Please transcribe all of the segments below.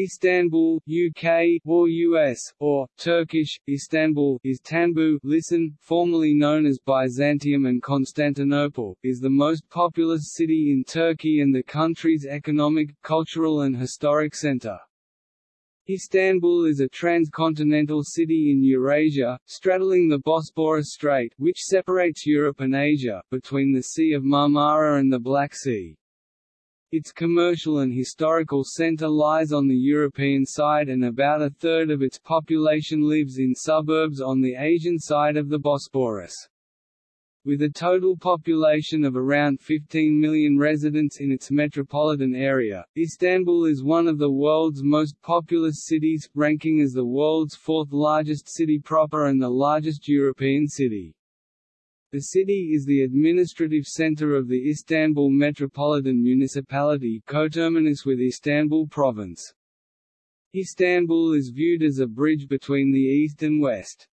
Istanbul, UK or US, or Turkish, Istanbul is Tanbu listen, formerly known as Byzantium and Constantinople, is the most populous city in Turkey and the country's economic, cultural and historic center. Istanbul is a transcontinental city in Eurasia, straddling the Bosporus Strait which separates Europe and Asia, between the Sea of Marmara and the Black Sea. Its commercial and historical centre lies on the European side and about a third of its population lives in suburbs on the Asian side of the Bosporus. With a total population of around 15 million residents in its metropolitan area, Istanbul is one of the world's most populous cities, ranking as the world's fourth largest city proper and the largest European city. The city is the administrative center of the Istanbul Metropolitan Municipality coterminous with Istanbul Province. Istanbul is viewed as a bridge between the East and West.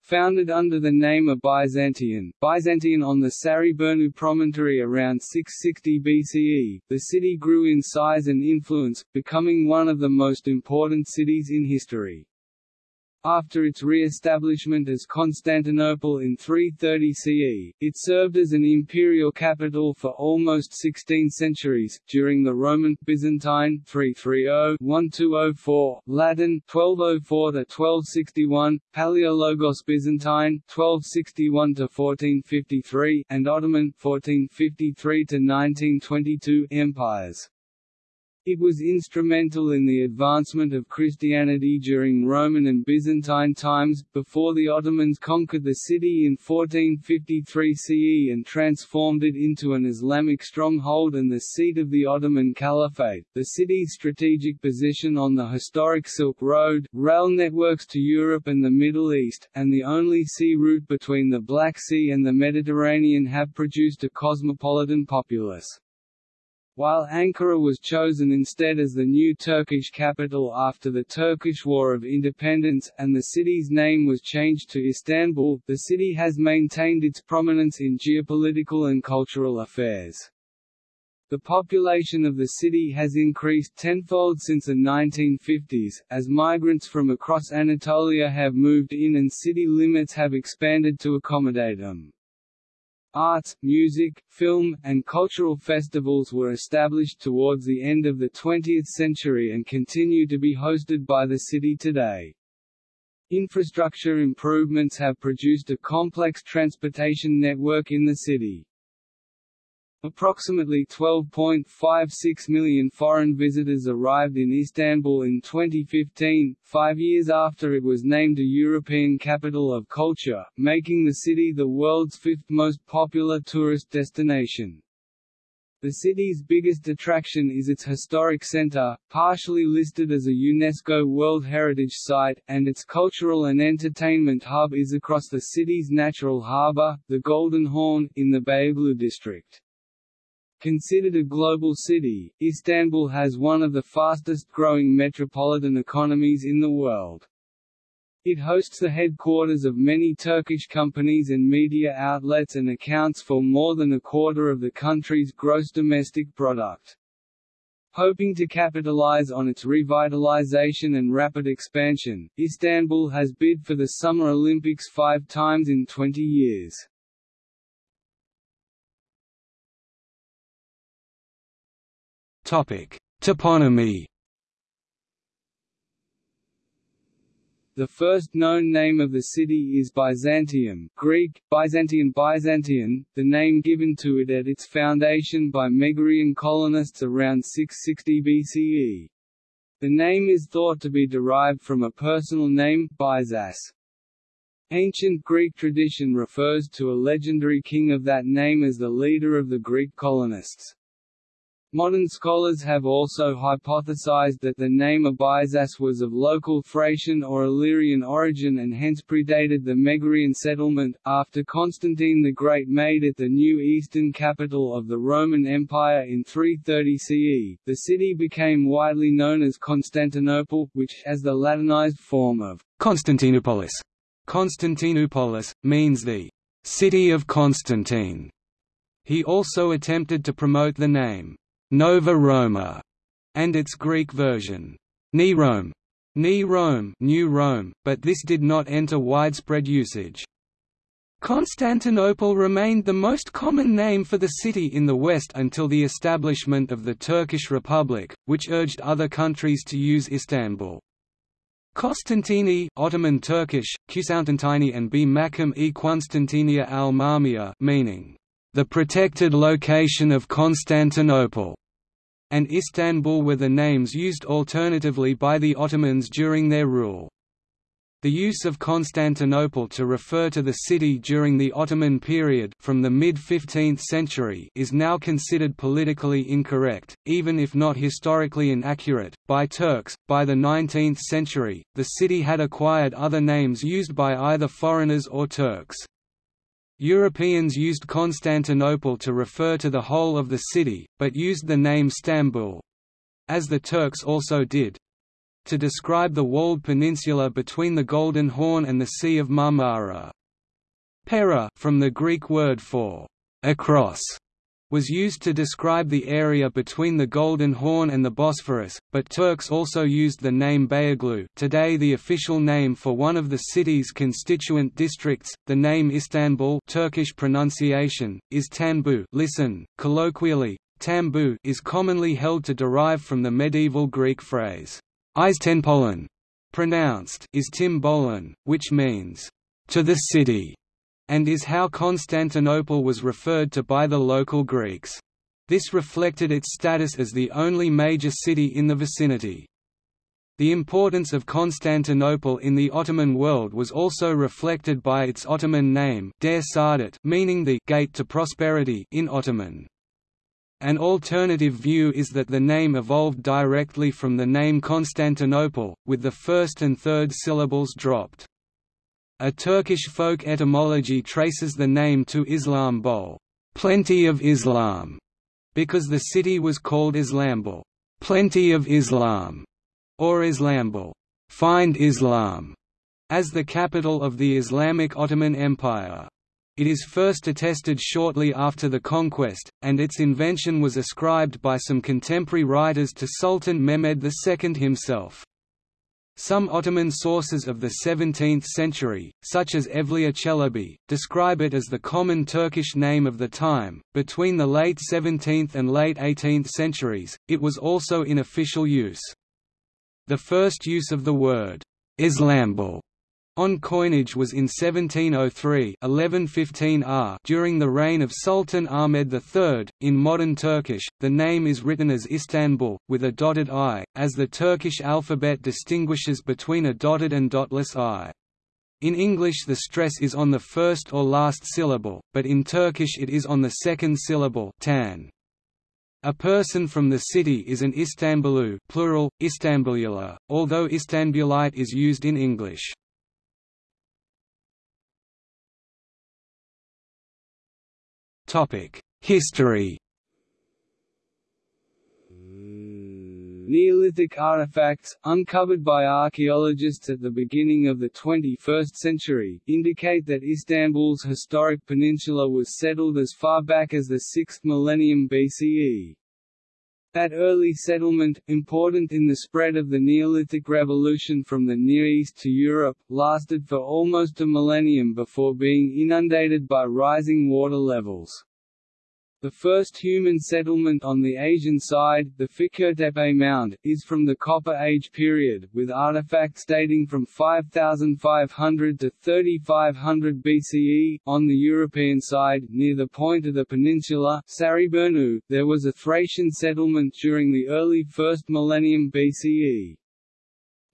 Founded under the name of Byzantium, Byzantium on the Sarayburnu promontory around 660 BCE, the city grew in size and influence, becoming one of the most important cities in history. After its re-establishment as Constantinople in 330 CE, it served as an imperial capital for almost 16 centuries, during the Roman, Byzantine 330-1204, Latin 1204-1261, Palaiologos Byzantine 1261-1453, and Ottoman 1453-1922 empires. It was instrumental in the advancement of Christianity during Roman and Byzantine times, before the Ottomans conquered the city in 1453 CE and transformed it into an Islamic stronghold and the seat of the Ottoman Caliphate. The city's strategic position on the historic Silk Road, rail networks to Europe and the Middle East, and the only sea route between the Black Sea and the Mediterranean have produced a cosmopolitan populace. While Ankara was chosen instead as the new Turkish capital after the Turkish War of Independence, and the city's name was changed to Istanbul, the city has maintained its prominence in geopolitical and cultural affairs. The population of the city has increased tenfold since the 1950s, as migrants from across Anatolia have moved in and city limits have expanded to accommodate them. Arts, music, film, and cultural festivals were established towards the end of the 20th century and continue to be hosted by the city today. Infrastructure improvements have produced a complex transportation network in the city. Approximately 12.56 million foreign visitors arrived in Istanbul in 2015, five years after it was named a European Capital of Culture, making the city the world's fifth most popular tourist destination. The city's biggest attraction is its historic center, partially listed as a UNESCO World Heritage Site, and its cultural and entertainment hub is across the city's natural harbor, the Golden Horn, in the Beyoğlu district. Considered a global city, Istanbul has one of the fastest-growing metropolitan economies in the world. It hosts the headquarters of many Turkish companies and media outlets and accounts for more than a quarter of the country's gross domestic product. Hoping to capitalize on its revitalization and rapid expansion, Istanbul has bid for the Summer Olympics five times in 20 years. Topic: Toponymy. The first known name of the city is Byzantium Greek, Byzantium Byzantium, the name given to it at its foundation by Megarian colonists around 660 BCE. The name is thought to be derived from a personal name, Byzas. Ancient Greek tradition refers to a legendary king of that name as the leader of the Greek colonists. Modern scholars have also hypothesized that the name Abyzas was of local Thracian or Illyrian origin and hence predated the Megarian settlement. After Constantine the Great made it the new eastern capital of the Roman Empire in 330 CE, the city became widely known as Constantinople, which, as the Latinized form of Constantinopolis, Constantinopolis, means the city of Constantine. He also attempted to promote the name Nova Roma and its Greek version, Nirome, Ni Rome, New Rome, but this did not enter widespread usage. Constantinople remained the most common name for the city in the West until the establishment of the Turkish Republic, which urged other countries to use Istanbul. Konstantini Ottoman Turkish, Kusantantini and B. Makam e Konstantinia al-Marmiya meaning, the protected location of Constantinople and Istanbul were the names used alternatively by the Ottomans during their rule. The use of Constantinople to refer to the city during the Ottoman period from the mid-15th century is now considered politically incorrect, even if not historically inaccurate, by Turks. By the 19th century, the city had acquired other names used by either foreigners or Turks. Europeans used Constantinople to refer to the whole of the city, but used the name Stambul—as the Turks also did—to describe the walled peninsula between the Golden Horn and the Sea of Marmara. Pera from the Greek word for across was used to describe the area between the Golden Horn and the Bosphorus, but Turks also used the name Beyoğlu today the official name for one of the city's constituent districts. The name Istanbul Turkish pronunciation, is Tanbu listen, colloquially, Tambu is commonly held to derive from the medieval Greek phrase, Istenpolen, pronounced is Timbolan, which means, to the city and is how Constantinople was referred to by the local Greeks. This reflected its status as the only major city in the vicinity. The importance of Constantinople in the Ottoman world was also reflected by its Ottoman name Der meaning the «gate to prosperity» in Ottoman. An alternative view is that the name evolved directly from the name Constantinople, with the first and third syllables dropped. A Turkish folk etymology traces the name to Islam Bol, plenty of Islam, because the city was called Islambul, plenty of Islam, or Islambul, find Islam, as the capital of the Islamic Ottoman Empire. It is first attested shortly after the conquest, and its invention was ascribed by some contemporary writers to Sultan Mehmed II himself. Some Ottoman sources of the 17th century, such as Evliya Çelebi, describe it as the common Turkish name of the time. Between the late 17th and late 18th centuries, it was also in official use. The first use of the word Islambul on coinage was in 1703 1115 R during the reign of Sultan Ahmed III. In modern Turkish, the name is written as Istanbul, with a dotted i, as the Turkish alphabet distinguishes between a dotted and dotless i. In English the stress is on the first or last syllable, but in Turkish it is on the second syllable tan. A person from the city is an Istanbulu plural, although Istanbulite is used in English. History Neolithic artifacts, uncovered by archaeologists at the beginning of the 21st century, indicate that Istanbul's historic peninsula was settled as far back as the 6th millennium BCE. That early settlement, important in the spread of the Neolithic revolution from the Near East to Europe, lasted for almost a millennium before being inundated by rising water levels. The first human settlement on the Asian side, the Fikirtepe Mound, is from the Copper Age period, with artifacts dating from 5500 to 3500 BCE. On the European side, near the point of the peninsula, Sarayburnu, there was a Thracian settlement during the early first millennium BCE.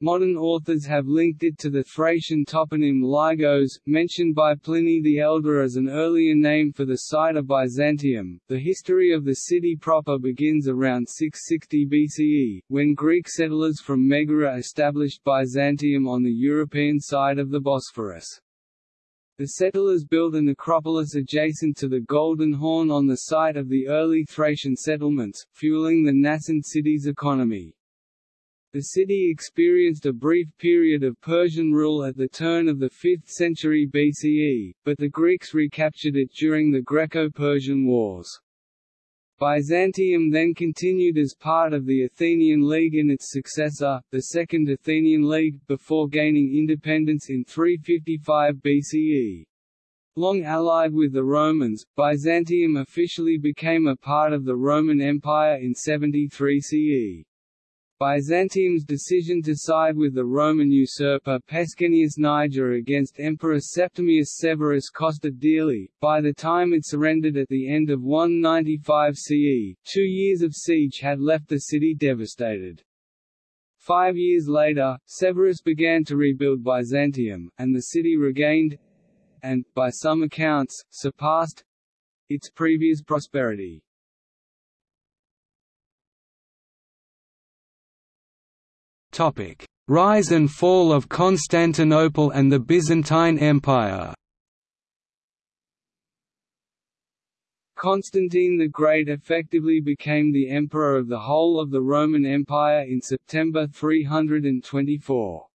Modern authors have linked it to the Thracian toponym Lygos, mentioned by Pliny the Elder as an earlier name for the site of Byzantium. The history of the city proper begins around 660 BCE, when Greek settlers from Megara established Byzantium on the European side of the Bosphorus. The settlers built a necropolis adjacent to the Golden Horn on the site of the early Thracian settlements, fueling the nascent city's economy. The city experienced a brief period of Persian rule at the turn of the 5th century BCE, but the Greeks recaptured it during the Greco-Persian Wars. Byzantium then continued as part of the Athenian League and its successor, the Second Athenian League, before gaining independence in 355 BCE. Long allied with the Romans, Byzantium officially became a part of the Roman Empire in 73 CE. Byzantium's decision to side with the Roman usurper Pescennius Niger against Emperor Septimius Severus cost it dearly. By the time it surrendered at the end of 195 CE, two years of siege had left the city devastated. Five years later, Severus began to rebuild Byzantium, and the city regained and, by some accounts, surpassed its previous prosperity. Rise and fall of Constantinople and the Byzantine Empire. Constantine the Great effectively became the emperor of the whole of the Roman Empire in September 324.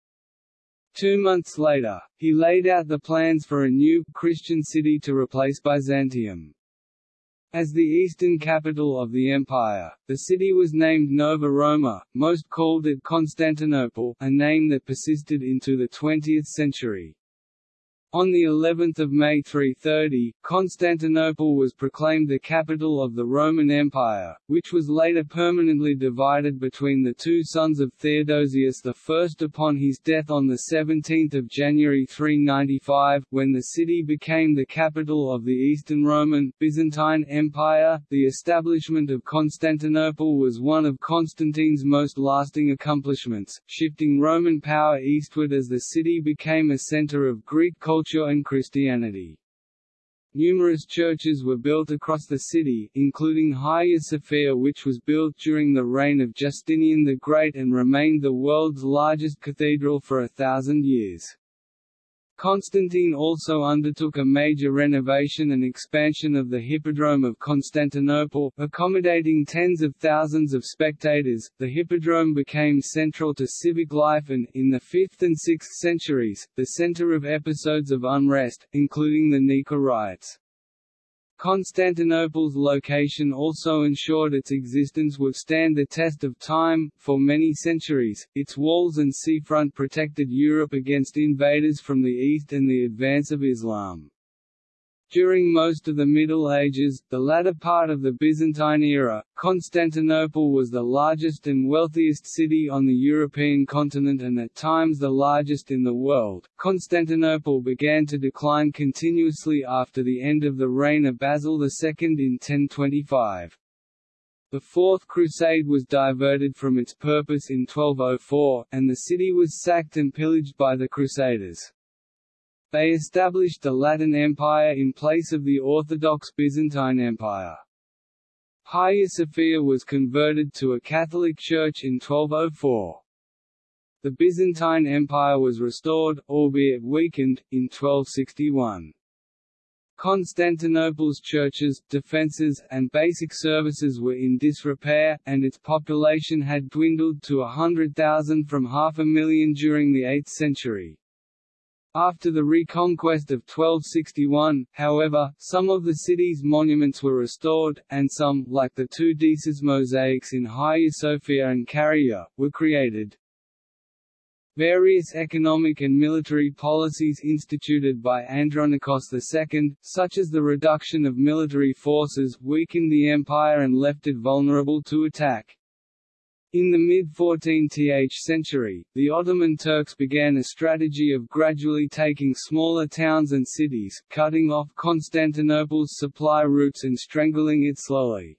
Two months later, he laid out the plans for a new, Christian city to replace Byzantium. As the eastern capital of the empire, the city was named Nova Roma, most called it Constantinople, a name that persisted into the 20th century. On the 11th of May 330, Constantinople was proclaimed the capital of the Roman Empire, which was later permanently divided between the two sons of Theodosius I upon his death on 17 January 395, when the city became the capital of the Eastern Roman, Byzantine Empire. The establishment of Constantinople was one of Constantine's most lasting accomplishments, shifting Roman power eastward as the city became a center of Greek culture culture and Christianity. Numerous churches were built across the city, including Hagia Sophia which was built during the reign of Justinian the Great and remained the world's largest cathedral for a thousand years. Constantine also undertook a major renovation and expansion of the Hippodrome of Constantinople, accommodating tens of thousands of spectators. The Hippodrome became central to civic life and, in the 5th and 6th centuries, the center of episodes of unrest, including the Nika riots. Constantinople's location also ensured its existence would stand the test of time. For many centuries, its walls and seafront protected Europe against invaders from the east and the advance of Islam. During most of the Middle Ages, the latter part of the Byzantine era, Constantinople was the largest and wealthiest city on the European continent and at times the largest in the world. Constantinople began to decline continuously after the end of the reign of Basil II in 1025. The Fourth Crusade was diverted from its purpose in 1204, and the city was sacked and pillaged by the Crusaders. They established the Latin Empire in place of the Orthodox Byzantine Empire. Hagia Sophia was converted to a Catholic church in 1204. The Byzantine Empire was restored, albeit weakened, in 1261. Constantinople's churches, defences, and basic services were in disrepair, and its population had dwindled to a hundred thousand from half a million during the 8th century. After the reconquest of 1261, however, some of the city's monuments were restored, and some, like the two Deësis mosaics in Hagia Sophia and Kariye, were created. Various economic and military policies instituted by Andronikos II, such as the reduction of military forces, weakened the empire and left it vulnerable to attack. In the mid-14th century, the Ottoman Turks began a strategy of gradually taking smaller towns and cities, cutting off Constantinople's supply routes and strangling it slowly.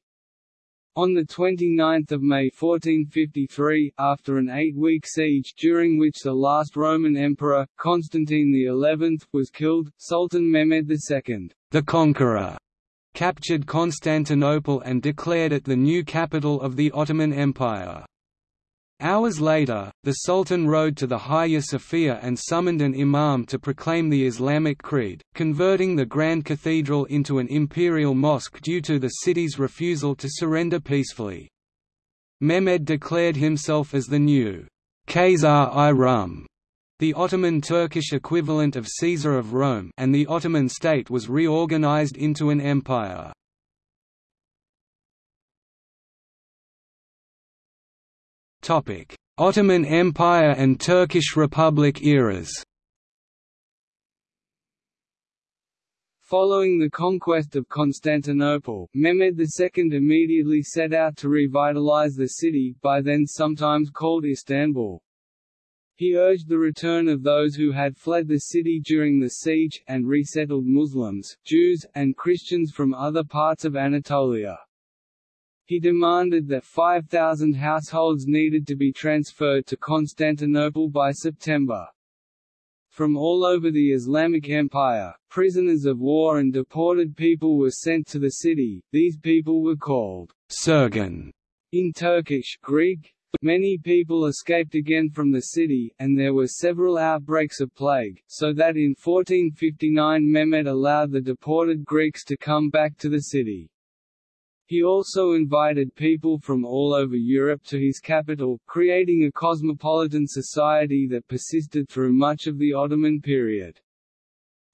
On 29 May 1453, after an eight-week siege during which the last Roman emperor, Constantine XI, was killed, Sultan Mehmed II, the Conqueror, captured Constantinople and declared it the new capital of the Ottoman Empire. Hours later, the Sultan rode to the Hagia Sophia and summoned an imam to proclaim the Islamic creed, converting the Grand Cathedral into an imperial mosque due to the city's refusal to surrender peacefully. Mehmed declared himself as the new Kayser-i Rûm, the Ottoman Turkish equivalent of Caesar of Rome and the Ottoman state was reorganized into an empire. Ottoman Empire and Turkish Republic eras Following the conquest of Constantinople, Mehmed II immediately set out to revitalize the city by then sometimes called Istanbul, he urged the return of those who had fled the city during the siege, and resettled Muslims, Jews, and Christians from other parts of Anatolia. He demanded that 5,000 households needed to be transferred to Constantinople by September. From all over the Islamic Empire, prisoners of war and deported people were sent to the city, these people were called Sürgün in Turkish Greek. Many people escaped again from the city, and there were several outbreaks of plague, so that in 1459 Mehmed allowed the deported Greeks to come back to the city. He also invited people from all over Europe to his capital, creating a cosmopolitan society that persisted through much of the Ottoman period.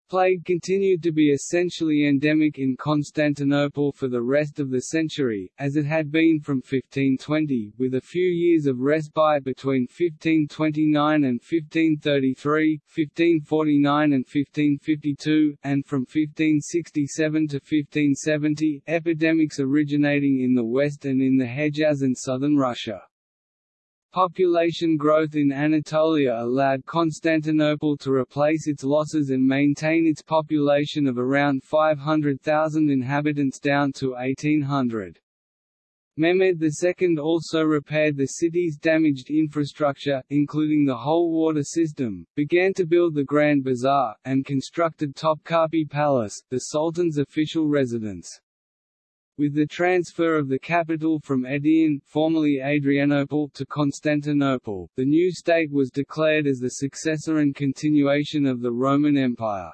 Plague continued to be essentially endemic in Constantinople for the rest of the century, as it had been from 1520, with a few years of respite between 1529 and 1533, 1549 and 1552, and from 1567 to 1570, epidemics originating in the west and in the Hejaz and southern Russia. Population growth in Anatolia allowed Constantinople to replace its losses and maintain its population of around 500,000 inhabitants down to 1800. Mehmed II also repaired the city's damaged infrastructure, including the whole water system, began to build the Grand Bazaar, and constructed Topkapi Palace, the Sultan's official residence. With the transfer of the capital from Edirne formerly Adrianople to Constantinople, the new state was declared as the successor and continuation of the Roman Empire.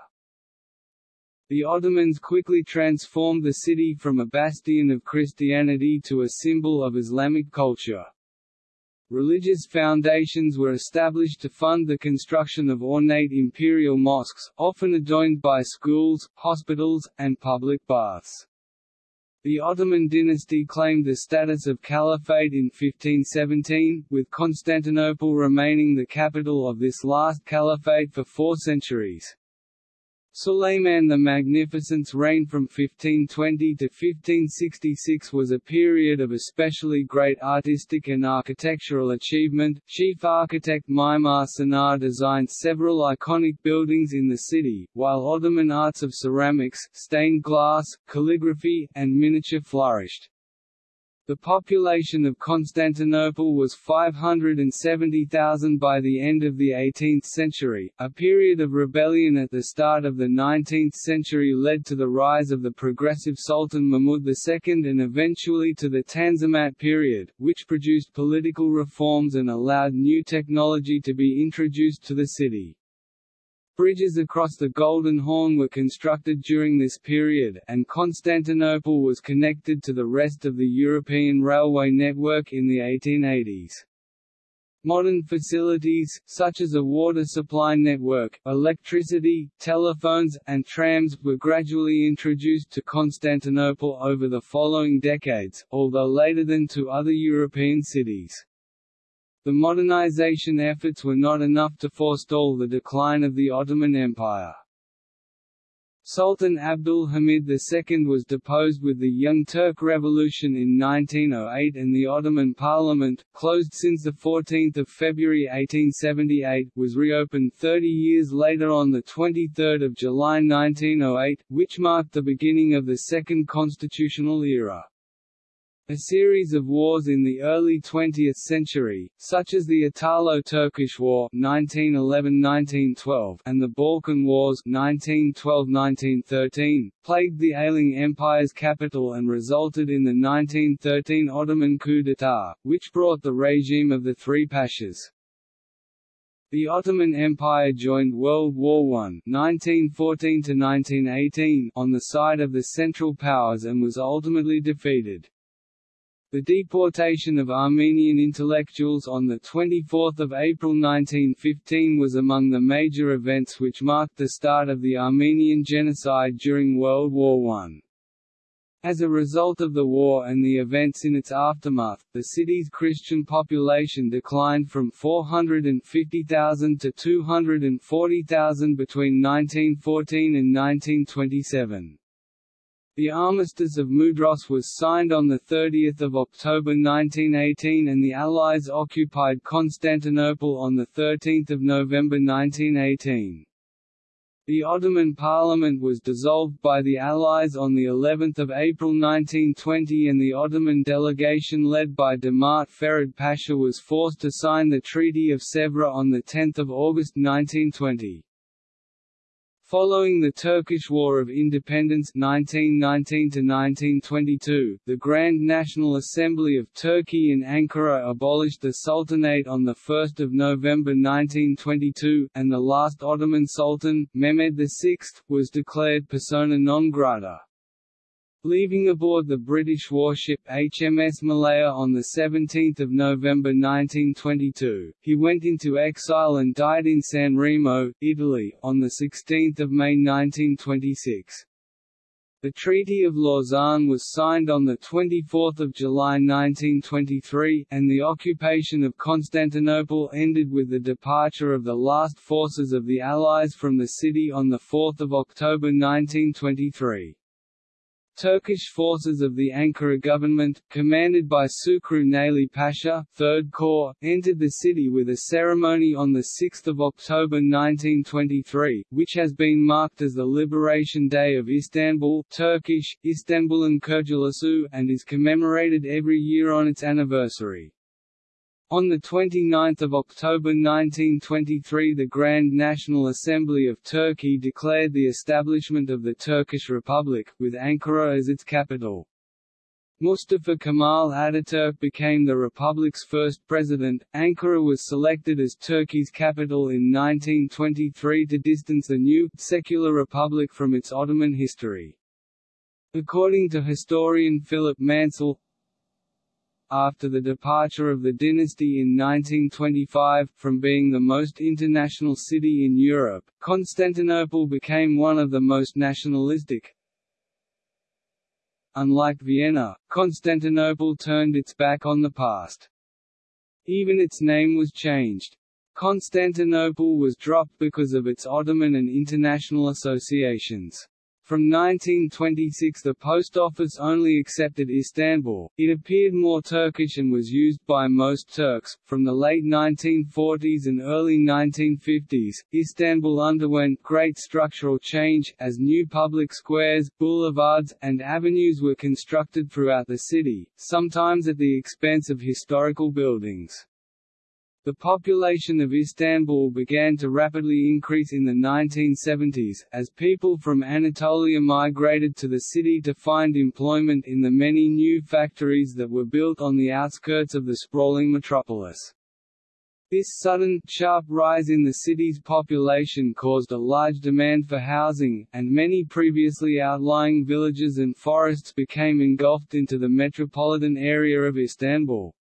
The Ottomans quickly transformed the city from a bastion of Christianity to a symbol of Islamic culture. Religious foundations were established to fund the construction of ornate imperial mosques, often adorned by schools, hospitals, and public baths. The Ottoman dynasty claimed the status of caliphate in 1517, with Constantinople remaining the capital of this last caliphate for four centuries. Suleiman the Magnificent's reign from 1520 to 1566 was a period of especially great artistic and architectural achievement. Chief architect Mimar Sinan designed several iconic buildings in the city, while Ottoman arts of ceramics, stained glass, calligraphy, and miniature flourished. The population of Constantinople was 570,000 by the end of the 18th century. A period of rebellion at the start of the 19th century led to the rise of the progressive Sultan Mahmud II and eventually to the Tanzimat period, which produced political reforms and allowed new technology to be introduced to the city. Bridges across the Golden Horn were constructed during this period, and Constantinople was connected to the rest of the European railway network in the 1880s. Modern facilities, such as a water supply network, electricity, telephones, and trams, were gradually introduced to Constantinople over the following decades, although later than to other European cities. The modernization efforts were not enough to forestall the decline of the Ottoman Empire. Sultan Abdul Hamid II was deposed with the Young Turk Revolution in 1908 and the Ottoman Parliament, closed since 14 February 1878, was reopened 30 years later on 23 July 1908, which marked the beginning of the Second Constitutional Era. A series of wars in the early 20th century, such as the Italo-Turkish War (1911–1912) and the Balkan Wars (1912–1913), plagued the ailing empire's capital and resulted in the 1913 Ottoman coup d'état, which brought the regime of the three pashas. The Ottoman Empire joined World War I (1914–1918) on the side of the Central Powers and was ultimately defeated. The deportation of Armenian intellectuals on 24 April 1915 was among the major events which marked the start of the Armenian genocide during World War I. As a result of the war and the events in its aftermath, the city's Christian population declined from 450,000 to 240,000 between 1914 and 1927. The Armistice of Mudros was signed on 30 October 1918 and the Allies occupied Constantinople on 13 November 1918. The Ottoman Parliament was dissolved by the Allies on the 11th of April 1920 and the Ottoman delegation led by Damat Ferid Pasha was forced to sign the Treaty of Sèvres on 10 August 1920. Following the Turkish War of Independence 1919–1922, the Grand National Assembly of Turkey in Ankara abolished the Sultanate on 1 November 1922, and the last Ottoman Sultan, Mehmed VI, was declared persona non grata. Leaving aboard the British warship HMS Malaya on 17 November 1922, he went into exile and died in San Remo, Italy, on 16 May 1926. The Treaty of Lausanne was signed on 24 July 1923, and the occupation of Constantinople ended with the departure of the last forces of the Allies from the city on 4 October 1923. Turkish forces of the Ankara government, commanded by Şükrü Naili Pasha 3rd Corps, entered the city with a ceremony on 6 October 1923, which has been marked as the Liberation Day of Istanbul Turkish, Istanbulan Kurtuluşu, and is commemorated every year on its anniversary. On 29 October 1923 the Grand National Assembly of Turkey declared the establishment of the Turkish Republic, with Ankara as its capital. Mustafa Kemal Ataturk became the republic's first president. Ankara was selected as Turkey's capital in 1923 to distance the new, secular republic from its Ottoman history. According to historian Philip Mansell, after the departure of the dynasty in 1925, from being the most international city in Europe, Constantinople became one of the most nationalistic. Unlike Vienna, Constantinople turned its back on the past. Even its name was changed. Constantinople was dropped because of its Ottoman and international associations. From 1926 the post office only accepted Istanbul, it appeared more Turkish and was used by most Turks. From the late 1940s and early 1950s, Istanbul underwent great structural change, as new public squares, boulevards, and avenues were constructed throughout the city, sometimes at the expense of historical buildings. The population of Istanbul began to rapidly increase in the 1970s, as people from Anatolia migrated to the city to find employment in the many new factories that were built on the outskirts of the sprawling metropolis. This sudden, sharp rise in the city's population caused a large demand for housing, and many previously outlying villages and forests became engulfed into the metropolitan area of Istanbul.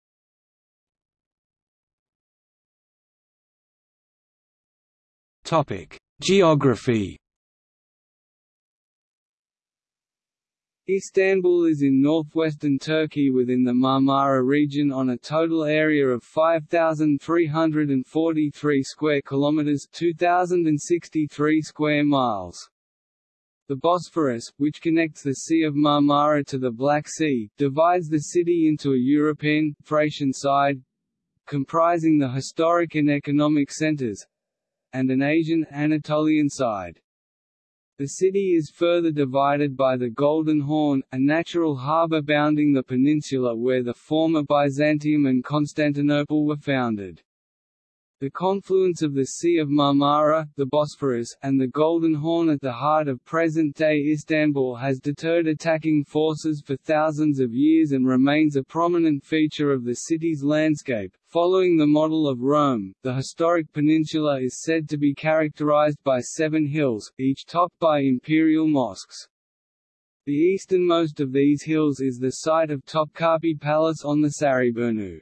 Topic: Geography. Istanbul is in northwestern Turkey within the Marmara region on a total area of 5343 square kilometers, 2063 square miles. The Bosphorus, which connects the Sea of Marmara to the Black Sea, divides the city into a European, Thracian side, comprising the historic and economic centers, and an Asian Anatolian side. The city is further divided by the Golden Horn, a natural harbour bounding the peninsula where the former Byzantium and Constantinople were founded. The confluence of the Sea of Marmara, the Bosphorus, and the Golden Horn at the heart of present-day Istanbul has deterred attacking forces for thousands of years and remains a prominent feature of the city's landscape. Following the model of Rome, the historic peninsula is said to be characterized by seven hills, each topped by imperial mosques. The easternmost of these hills is the site of Topkapi Palace on the Sarayburnu.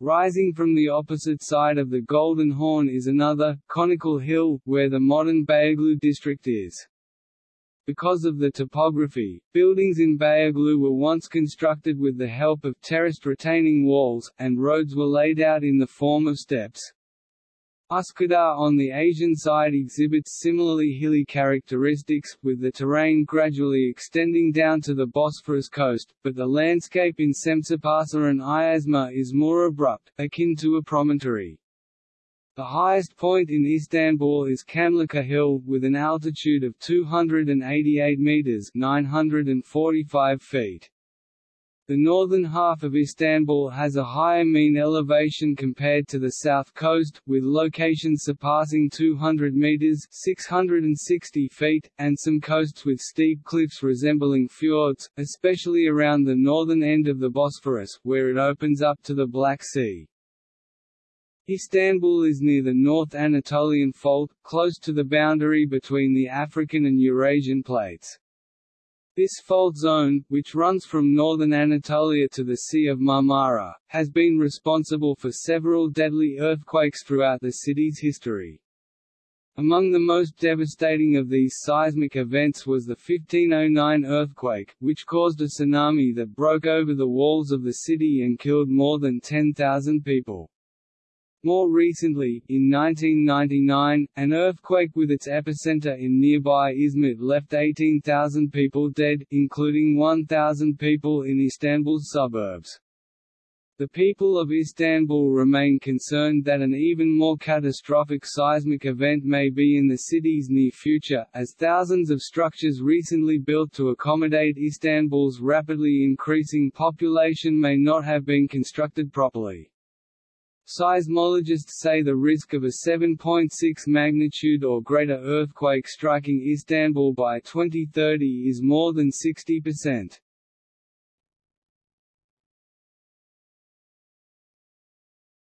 Rising from the opposite side of the Golden Horn is another, conical hill, where the modern Beyazıt district is. Because of the topography, buildings in Beyoğlu were once constructed with the help of terraced retaining walls, and roads were laid out in the form of steps. Üsküdar on the Asian side exhibits similarly hilly characteristics, with the terrain gradually extending down to the Bosphorus coast, but the landscape in Semsipasa and Ayazma is more abrupt, akin to a promontory. The highest point in Istanbul is Çamlıca Hill, with an altitude of 288 metres 945 feet. The northern half of Istanbul has a higher mean elevation compared to the south coast, with locations surpassing 200 metres 660 feet, and some coasts with steep cliffs resembling fjords, especially around the northern end of the Bosphorus, where it opens up to the Black Sea. Istanbul is near the North Anatolian Fault, close to the boundary between the African and Eurasian plates. This fault zone, which runs from northern Anatolia to the Sea of Marmara, has been responsible for several deadly earthquakes throughout the city's history. Among the most devastating of these seismic events was the 1509 earthquake, which caused a tsunami that broke over the walls of the city and killed more than 10,000 people. More recently, in 1999, an earthquake with its epicenter in nearby Izmit left 18,000 people dead, including 1,000 people in Istanbul's suburbs. The people of Istanbul remain concerned that an even more catastrophic seismic event may be in the city's near future, as thousands of structures recently built to accommodate Istanbul's rapidly increasing population may not have been constructed properly. Seismologists say the risk of a 7.6 magnitude or greater earthquake striking Istanbul by 2030 is more than 60%.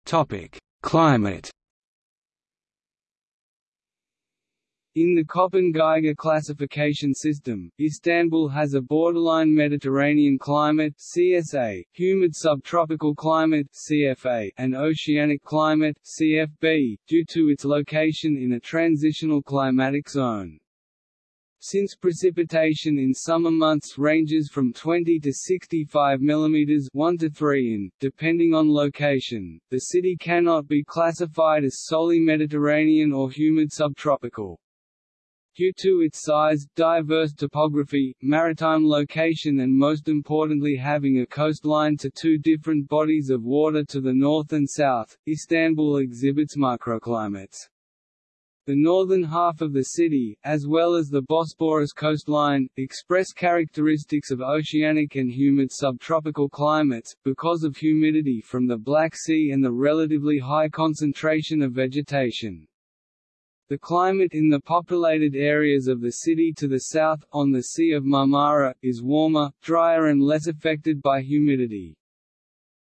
Topic: Climate In the Köppen-Geiger classification system, Istanbul has a borderline Mediterranean climate CSA, humid subtropical climate CFA, and oceanic climate CFB, due to its location in a transitional climatic zone. Since precipitation in summer months ranges from 20 to 65 mm 1 to 3 in, depending on location, the city cannot be classified as solely Mediterranean or humid subtropical. Due to its size, diverse topography, maritime location and most importantly having a coastline to two different bodies of water to the north and south, Istanbul exhibits microclimates. The northern half of the city, as well as the Bosporus coastline, express characteristics of oceanic and humid subtropical climates, because of humidity from the Black Sea and the relatively high concentration of vegetation. The climate in the populated areas of the city to the south, on the Sea of Marmara, is warmer, drier and less affected by humidity.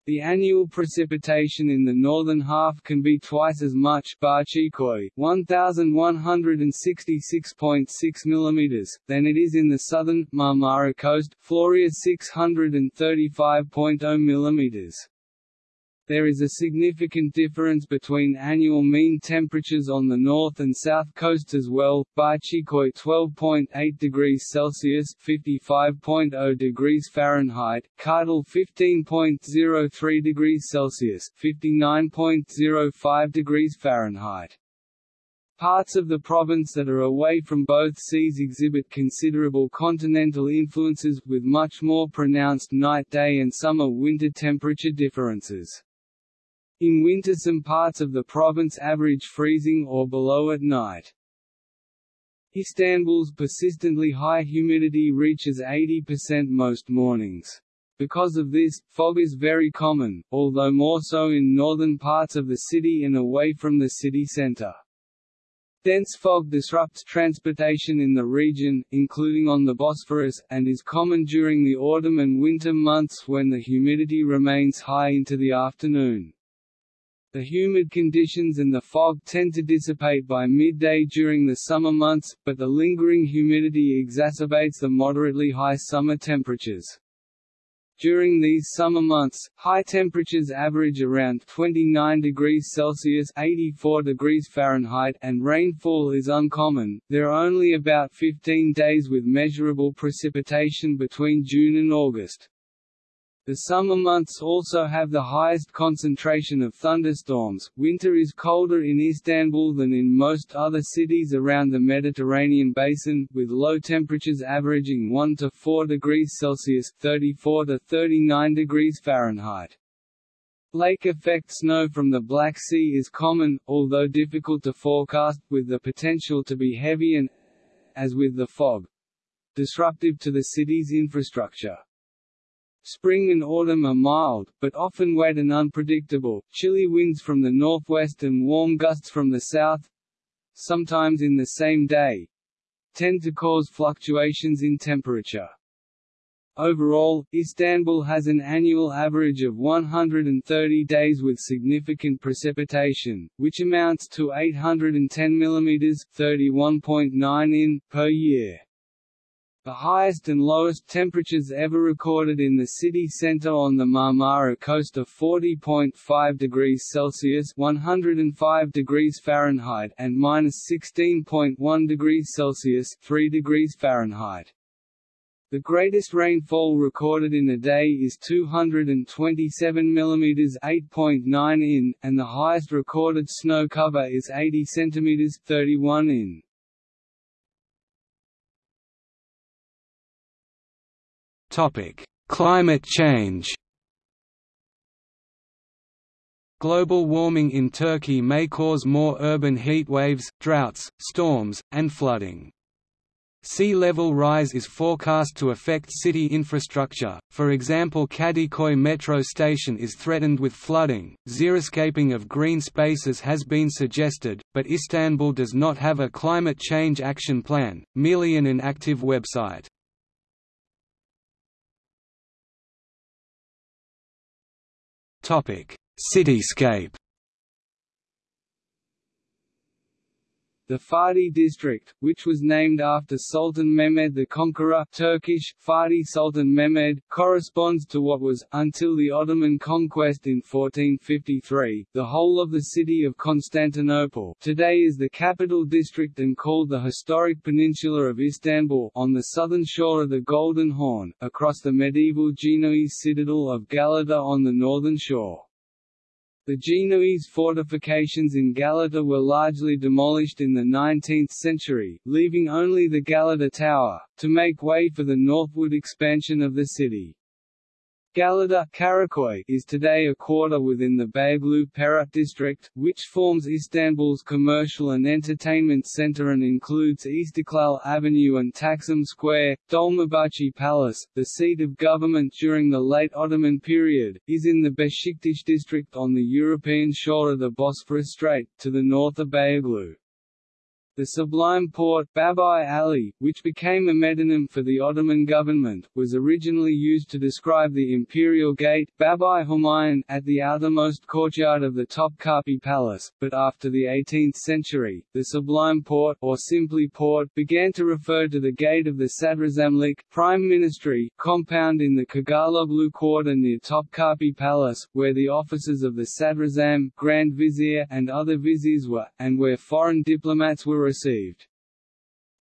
The annual precipitation in the northern half can be twice as much 1166.6 mm, than it is in the southern, Marmara coast, Florya 635.0 mm. There is a significant difference between annual mean temperatures on the north and south coasts as well. Bahçeköy 12.8 degrees Celsius (55.0 degrees Fahrenheit), Kartal 15.03 degrees Celsius (59.05 degrees Fahrenheit). Parts of the province that are away from both seas exhibit considerable continental influences, with much more pronounced night-day and summer-winter temperature differences. In winter some parts of the province average freezing or below at night. Istanbul's persistently high humidity reaches 80% most mornings. Because of this, fog is very common, although more so in northern parts of the city and away from the city center. Dense fog disrupts transportation in the region, including on the Bosphorus, and is common during the autumn and winter months when the humidity remains high into the afternoon. The humid conditions and the fog tend to dissipate by midday during the summer months, but the lingering humidity exacerbates the moderately high summer temperatures. During these summer months, high temperatures average around 29 degrees Celsius (84 degrees Fahrenheit) and rainfall is uncommon. There are only about 15 days with measurable precipitation between June and August. The summer months also have the highest concentration of thunderstorms. Winter is colder in Istanbul than in most other cities around the Mediterranean basin, with low temperatures averaging 1 to 4 degrees Celsius (34 to 39 degrees Fahrenheit). Lake effect snow from the Black Sea is common, although difficult to forecast, with the potential to be heavy and, as with the fog, disruptive to the city's infrastructure. Spring and autumn are mild, but often wet and unpredictable, chilly winds from the northwest and warm gusts from the south sometimes in the same day tend to cause fluctuations in temperature. Overall, Istanbul has an annual average of 130 days with significant precipitation, which amounts to 810 mm 31.9 in per year. The highest and lowest temperatures ever recorded in the city centre on the Marmara coast of 40.5 degrees Celsius (105 degrees Fahrenheit) and minus 16.1 degrees Celsius (3 degrees Fahrenheit). The greatest rainfall recorded in a day is 227 mm 8.9 in, and the highest recorded snow cover is 80 cm 31 in. Climate change. Global warming in Turkey may cause more urban heat waves, droughts, storms, and flooding. Sea level rise is forecast to affect city infrastructure, for example Kadıköy metro station is threatened with flooding, xeriscaping of green spaces has been suggested, but Istanbul does not have a climate change action plan, merely an inactive website. Topic: Cityscape. The Fatih district, which was named after Sultan Mehmed the Conqueror Turkish, Fatih Sultan Mehmed, corresponds to what was, until the Ottoman conquest in 1453, the whole of the city of Constantinople today is the capital district and called the historic peninsula of Istanbul on the southern shore of the Golden Horn, across the medieval Genoese citadel of Galata on the northern shore. The Genoese fortifications in Galata were largely demolished in the 19th century, leaving only the Galata Tower, to make way for the northward expansion of the city. Galata Karaköy is today a quarter within the Beyoğlu Pera district, which forms Istanbul's commercial and entertainment center and includes Istiklal Avenue and Taksim Square. Dolmabahce Palace, the seat of government during the late Ottoman period, is in the Beşiktaş district on the European shore of the Bosphorus Strait, to the north of Beyoğlu. The Sublime Porte Bâbıâli, which became a metonym for the Ottoman government, was originally used to describe the imperial gate Bâb-ı Hümâyûn at the outermost courtyard of the Topkapi Palace, but after the 18th century, the Sublime Porte or simply Porte began to refer to the gate of the Sadrazamlik Prime Ministry compound in the Cağaloğlu Quarter near Topkapi Palace, where the offices of the Sadrazam, Grand Vizier and other viziers were, and where foreign diplomats were received.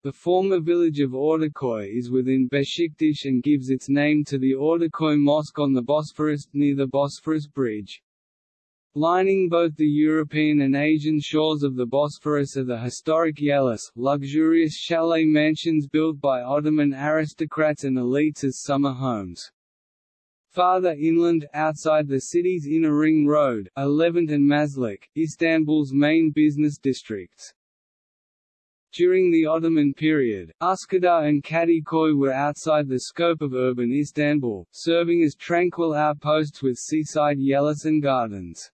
The former village of Ortaköy is within Beşiktaş and gives its name to the Ortaköy Mosque on the Bosphorus, near the Bosphorus Bridge. Lining both the European and Asian shores of the Bosphorus are the historic Yeilis, luxurious chalet mansions built by Ottoman aristocrats and elites as summer homes. Farther inland, outside the city's inner ring road, are Levent and Maslak, Istanbul's main business districts. During the Ottoman period, Üsküdar and Kadıköy were outside the scope of urban Istanbul, serving as tranquil outposts with seaside yeilis and gardens.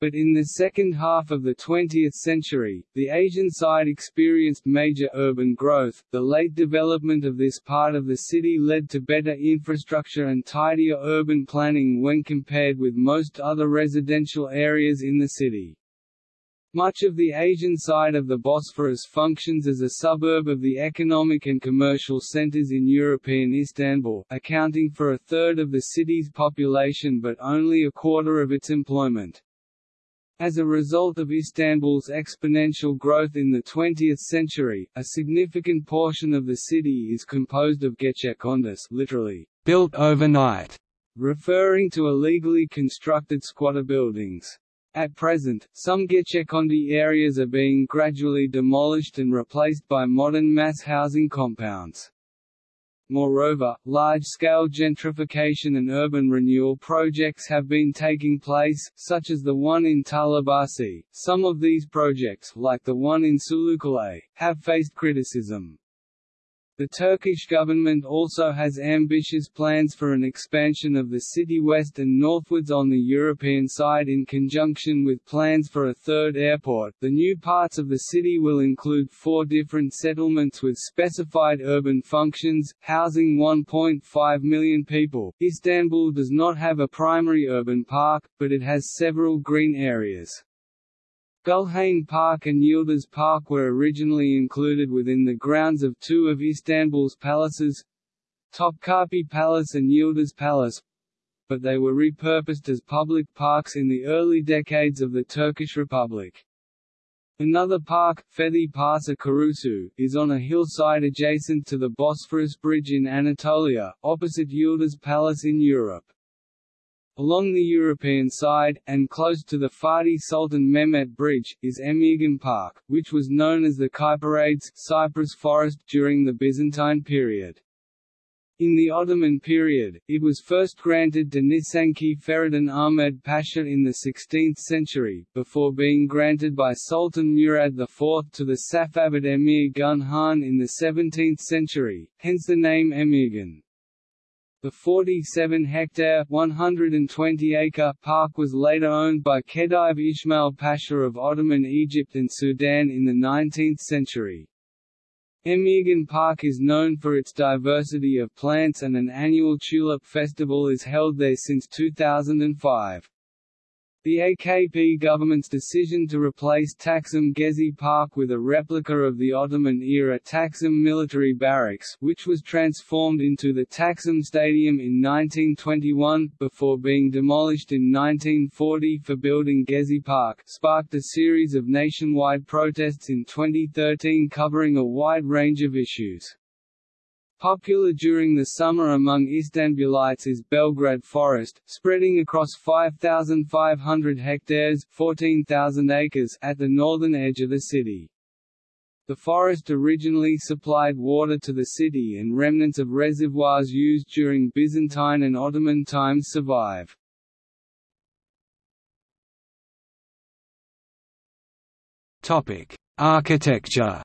But in the second half of the 20th century, the Asian side experienced major urban growth. The late development of this part of the city led to better infrastructure and tidier urban planning when compared with most other residential areas in the city. Much of the Asian side of the Bosphorus functions as a suburb of the economic and commercial centers in European Istanbul, accounting for a third of the city's population but only a quarter of its employment. As a result of Istanbul's exponential growth in the 20th century, a significant portion of the city is composed of gecekondus literally, built overnight, referring to illegally constructed squatter buildings. At present, some Gecekondu areas are being gradually demolished and replaced by modern mass housing compounds. Moreover, large-scale gentrification and urban renewal projects have been taking place, such as the one in Tarlabaşı. Some of these projects, like the one in Sulukule, have faced criticism. The Turkish government also has ambitious plans for an expansion of the city west and northwards on the European side in conjunction with plans for a third airport. The new parts of the city will include four different settlements with specified urban functions, housing 1.5 million people. Istanbul does not have a primary urban park, but it has several green areas. Gulhane Park and Yildiz Park were originally included within the grounds of two of Istanbul's palaces Topkapi Palace and Yildiz Palace but they were repurposed as public parks in the early decades of the Turkish Republic. Another park, Fethi Paşa Korusu, is on a hillside adjacent to the Bosphorus Bridge in Anatolia, opposite Yildiz Palace in Europe. Along the European side, and close to the Fatih Sultan Mehmet Bridge, is Emirgan Park, which was known as the Kyparades cypress forest during the Byzantine period. In the Ottoman period, it was first granted to Nişancı Feridun Ahmed Pasha in the 16th century, before being granted by Sultan Murad IV to the Safavid Emir Gun Khan in the 17th century, hence the name Emirgan. The 47-hectare (120-acre) park was later owned by Khedive Ismail Pasha of Ottoman Egypt and Sudan in the 19th century. Emirgan Park is known for its diversity of plants and an annual tulip festival is held there since 2005. The AKP government's decision to replace Taksim Gezi Park with a replica of the Ottoman-era Taksim military barracks which was transformed into the Taksim Stadium in 1921, before being demolished in 1940 for building Gezi Park sparked a series of nationwide protests in 2013 covering a wide range of issues. Popular during the summer among Istanbulites is Belgrade Forest, spreading across 5,500 hectares 14,000 acres at the northern edge of the city. The forest originally supplied water to the city and remnants of reservoirs used during Byzantine and Ottoman times survive. Architecture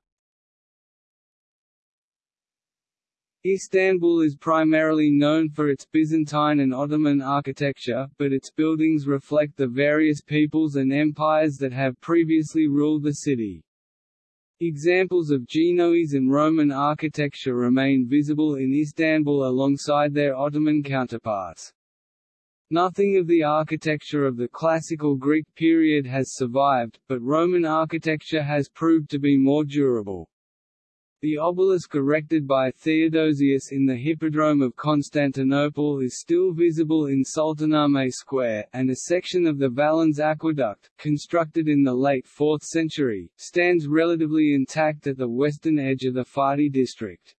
Istanbul is primarily known for its Byzantine and Ottoman architecture, but its buildings reflect the various peoples and empires that have previously ruled the city. Examples of Genoese and Roman architecture remain visible in Istanbul alongside their Ottoman counterparts. Nothing of the architecture of the classical Greek period has survived, but Roman architecture has proved to be more durable. The obelisk erected by Theodosius in the Hippodrome of Constantinople is still visible in Sultanahmet Square, and a section of the Valens Aqueduct, constructed in the late 4th century, stands relatively intact at the western edge of the Fatih district.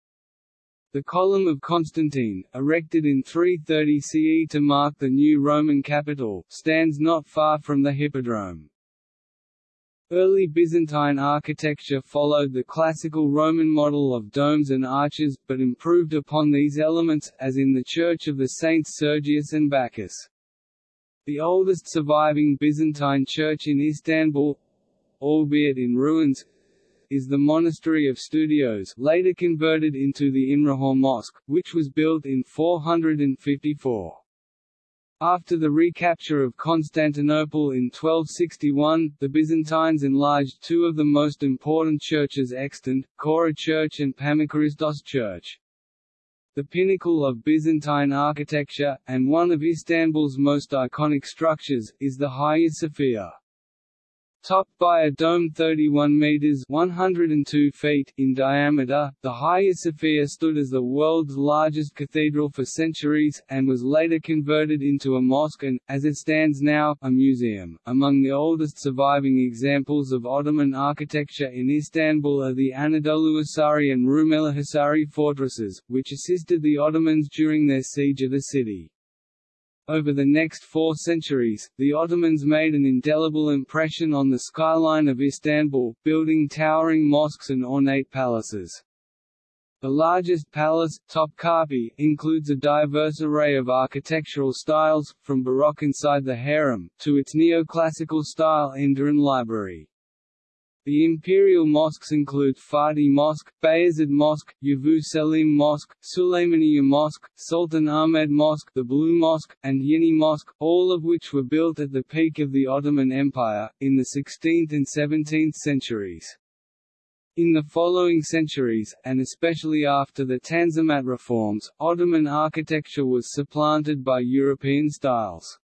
The Column of Constantine, erected in 330 CE to mark the new Roman capital, stands not far from the Hippodrome. Early Byzantine architecture followed the classical Roman model of domes and arches, but improved upon these elements, as in the Church of the Saints Sergius and Bacchus. The oldest surviving Byzantine church in Istanbul albeit in ruins, is the monastery of Stoudios later converted into the İmrahor Mosque, which was built in 454. After the recapture of Constantinople in 1261, the Byzantines enlarged two of the most important churches extant, Chora Church and Pammakaristos Church. The pinnacle of Byzantine architecture, and one of Istanbul's most iconic structures, is the Hagia Sophia. Topped by a dome 31 meters (102 feet) in diameter, the Hagia Sophia stood as the world's largest cathedral for centuries, and was later converted into a mosque and, as it stands now, a museum. Among the oldest surviving examples of Ottoman architecture in Istanbul are the Anadoluhisari and Rumelihisari fortresses, which assisted the Ottomans during their siege of the city. Over the next four centuries, the Ottomans made an indelible impression on the skyline of Istanbul, building towering mosques and ornate palaces. The largest palace, Topkapi, includes a diverse array of architectural styles, from Baroque inside the harem, to its neoclassical style Enderun Library. The imperial mosques include Fatih Mosque, Bayezid Mosque, Yavuz Selim Mosque, Suleymaniye Mosque, Sultan Ahmed Mosque, the Blue Mosque, and Yeni Mosque, all of which were built at the peak of the Ottoman Empire, in the 16th and 17th centuries. In the following centuries, and especially after the Tanzimat reforms, Ottoman architecture was supplanted by European styles.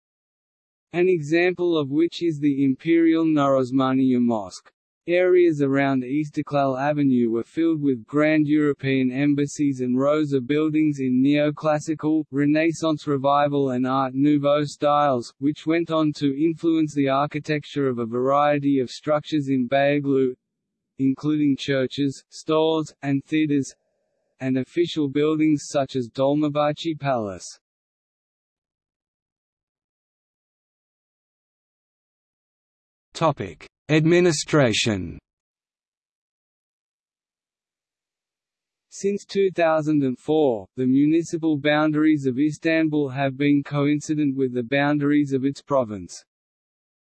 An example of which is the Imperial Nur Osmaniye Mosque. Areas around Istiklal Avenue were filled with grand European embassies and rows of buildings in neoclassical, Renaissance Revival and Art Nouveau styles, which went on to influence the architecture of a variety of structures in Beyoğlu, including churches, stores, and theaters, and official buildings such as Dolmabahce Palace. Topic: Administration Since 2004, the municipal boundaries of Istanbul have been coincident with the boundaries of its province.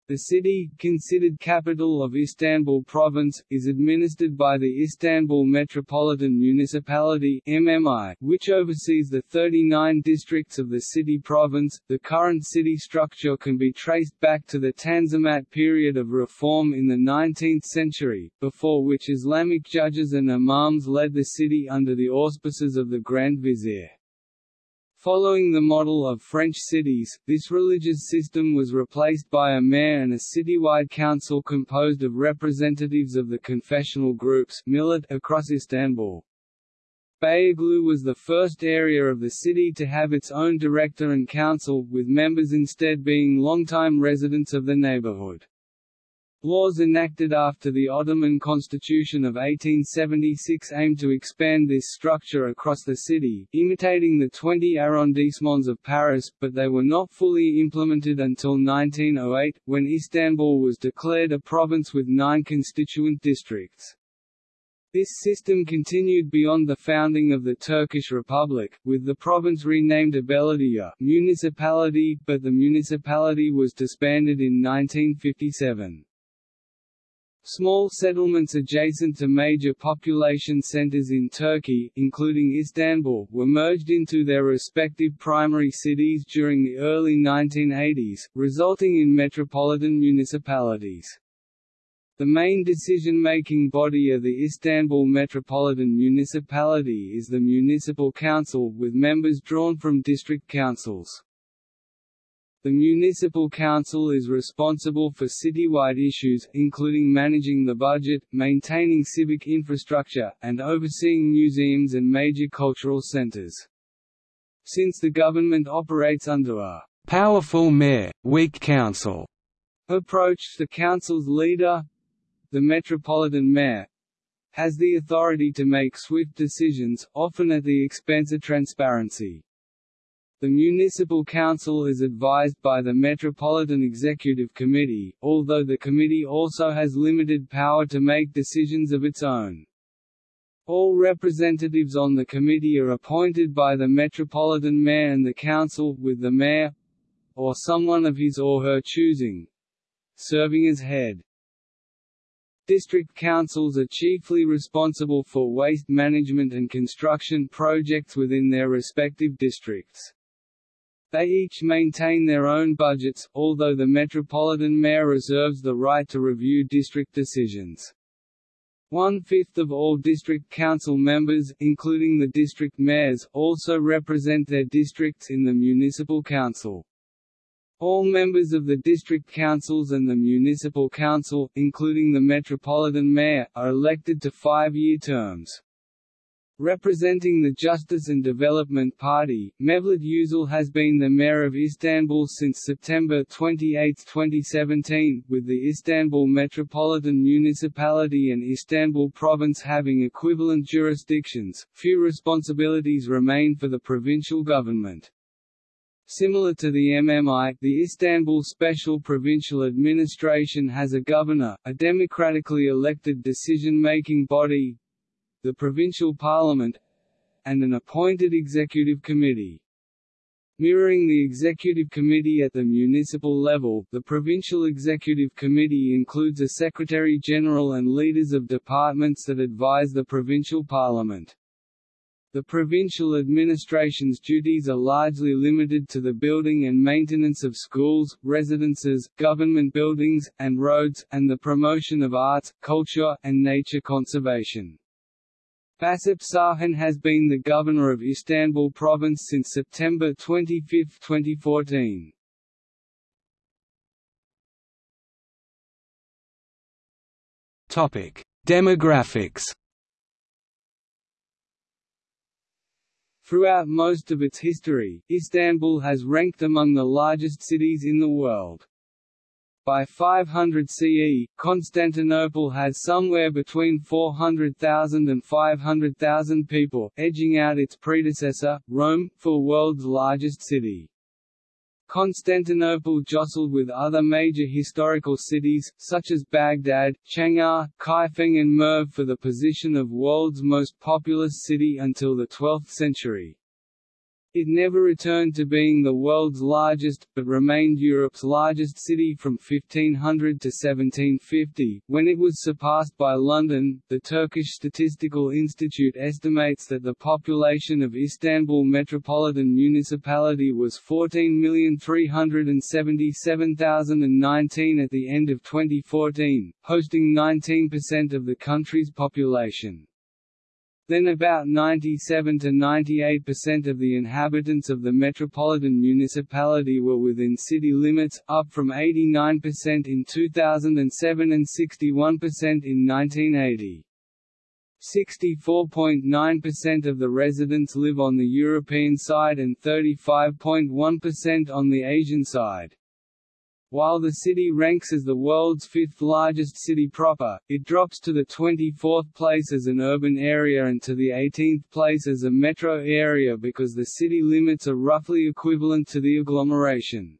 The city, considered capital of Istanbul Province, is administered by the Istanbul Metropolitan Municipality (MMI), which oversees the 39 districts of the city province. The current city structure can be traced back to the Tanzimat period of reform in the 19th century, before which Islamic judges and imams led the city under the auspices of the Grand Vizier. Following the model of French cities, this religious system was replaced by a mayor and a citywide council composed of representatives of the confessional groups millet across Istanbul. Beyoğlu was the first area of the city to have its own director and council, with members instead being longtime residents of the neighborhood. Laws enacted after the Ottoman Constitution of 1876 aimed to expand this structure across the city, imitating the 20 arrondissements of Paris, but they were not fully implemented until 1908, when Istanbul was declared a province with nine constituent districts. This system continued beyond the founding of the Turkish Republic, with the province renamed a Belediye municipality, but the municipality was disbanded in 1957. Small settlements adjacent to major population centers in Turkey, including Istanbul, were merged into their respective primary cities during the early 1980s, resulting in metropolitan municipalities. The main decision-making body of the Istanbul Metropolitan Municipality is the Municipal Council, with members drawn from district councils. The municipal council is responsible for citywide issues, including managing the budget, maintaining civic infrastructure, and overseeing museums and major cultural centers. Since the government operates under a powerful mayor, weak council approach, the council's leader, the metropolitan mayor, has the authority to make swift decisions, often at the expense of transparency. The Municipal Council is advised by the Metropolitan Executive Committee, although the committee also has limited power to make decisions of its own. All representatives on the committee are appointed by the Metropolitan Mayor and the Council, with the Mayor or someone of his or her choosing serving as head. District councils are chiefly responsible for waste management and construction projects within their respective districts. They each maintain their own budgets, although the Metropolitan Mayor reserves the right to review district decisions. One-fifth of all district council members, including the district mayors, also represent their districts in the municipal council. All members of the district councils and the municipal council, including the metropolitan mayor, are elected to five-year terms. Representing the Justice and Development Party, Mevlüt Uysal has been the mayor of Istanbul since September 28, 2017, with the Istanbul Metropolitan Municipality and Istanbul Province having equivalent jurisdictions. Few responsibilities remain for the provincial government. Similar to the MMI, the Istanbul Special Provincial Administration has a governor, a democratically elected decision-making body, the provincial parliament, and an appointed executive committee. Mirroring the executive committee at the municipal level, the provincial executive committee includes a secretary-general and leaders of departments that advise the provincial parliament. The provincial administration's duties are largely limited to the building and maintenance of schools, residences, government buildings, and roads, and the promotion of arts, culture, and nature conservation. Vasip Şahin has been the governor of Istanbul province since September 25, 2014. Demographics Throughout most of its history, Istanbul has ranked among the largest cities in the world. By 500 CE, Constantinople has somewhere between 400,000 and 500,000 people, edging out its predecessor, Rome, for world's largest city. Constantinople jostled with other major historical cities, such as Baghdad, Chang'an, Kaifeng and Merv for the position of world's most populous city until the 12th century. It never returned to being the world's largest, but remained Europe's largest city from 1500 to 1750, when it was surpassed by London. The Turkish Statistical Institute estimates that the population of Istanbul Metropolitan Municipality was 14,377,019 at the end of 2014, hosting 19% of the country's population. Then about 97 to 98% of the inhabitants of the metropolitan municipality were within city limits, up from 89% in 2007 and 61% in 1980. 64.9% of the residents live on the European side and 35.1% on the Asian side. While the city ranks as the world's fifth largest city proper, it drops to the 24th place as an urban area and to the 18th place as a metro area because the city limits are roughly equivalent to the agglomeration.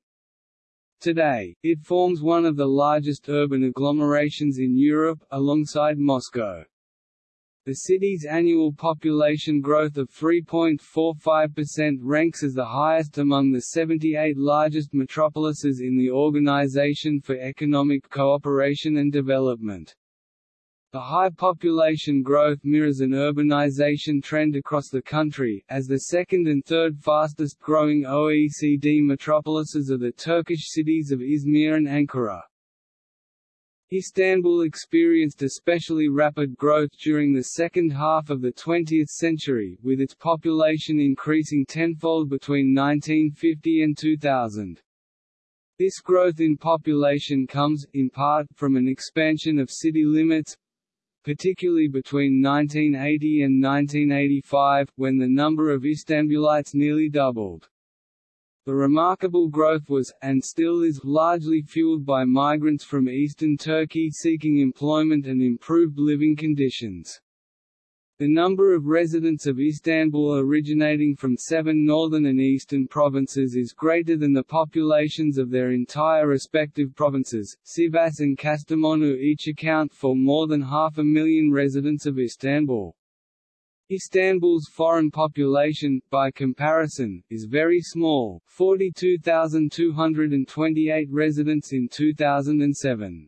Today, it forms one of the largest urban agglomerations in Europe, alongside Moscow. The city's annual population growth of 3.45% ranks as the highest among the 78 largest metropolises in the Organization for Economic Cooperation and Development. The high population growth mirrors an urbanization trend across the country, as the second and third fastest growing OECD metropolises are the Turkish cities of Izmir and Ankara. Istanbul experienced especially rapid growth during the second half of the 20th century, with its population increasing tenfold between 1950 and 2000. This growth in population comes, in part, from an expansion of city limits, particularly between 1980 and 1985, when the number of Istanbulites nearly doubled. The remarkable growth was, and still is, largely fueled by migrants from eastern Turkey seeking employment and improved living conditions. The number of residents of Istanbul originating from seven northern and eastern provinces is greater than the populations of their entire respective provinces. Sivas and Kastamonu each account for more than half a million residents of Istanbul. Istanbul's foreign population, by comparison, is very small 42,228 residents in 2007.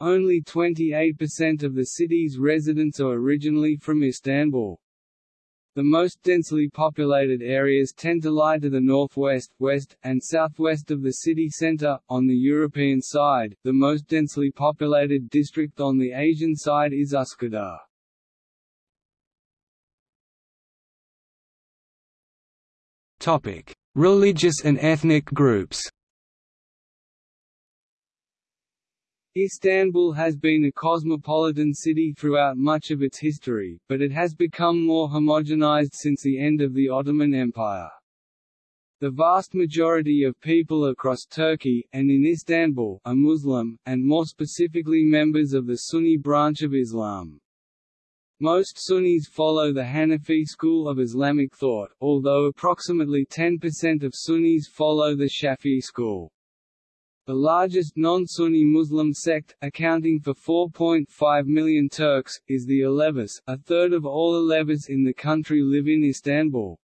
Only 28% of the city's residents are originally from Istanbul. The most densely populated areas tend to lie to the northwest, west, and southwest of the city center. On the European side, the most densely populated district on the Asian side is Üsküdar. Religious and ethnic groups Istanbul has been a cosmopolitan city throughout much of its history, but it has become more homogenized since the end of the Ottoman Empire. The vast majority of people across Turkey, and in Istanbul, are Muslim, and more specifically members of the Sunni branch of Islam. Most Sunnis follow the Hanafi school of Islamic thought, although approximately 10% of Sunnis follow the Shafi'i school. The largest non-Sunni Muslim sect, accounting for 4.5 million Turks, is the Alevis. A third of all Alevis in the country live in Istanbul.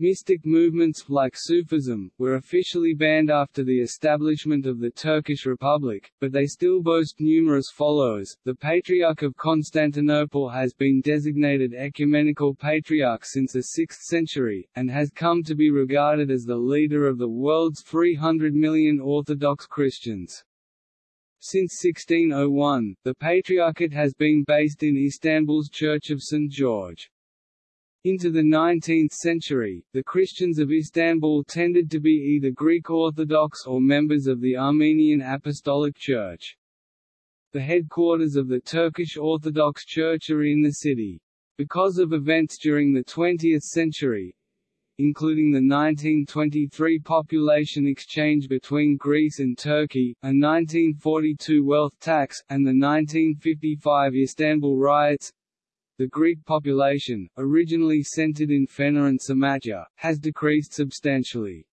Mystic movements, like Sufism, were officially banned after the establishment of the Turkish Republic, but they still boast numerous followers. The Patriarch of Constantinople has been designated ecumenical patriarch since the 6th century, and has come to be regarded as the leader of the world's 300 million Orthodox Christians. Since 1601, the Patriarchate has been based in Istanbul's Church of St. George. Into the 19th century, the Christians of Istanbul tended to be either Greek Orthodox or members of the Armenian Apostolic Church. The headquarters of the Turkish Orthodox Church are in the city. Because of events during the 20th century, including the 1923 population exchange between Greece and Turkey, a 1942 wealth tax, and the 1955 Istanbul riots, the Greek population, originally centered in Fener and Samatya, has decreased substantially.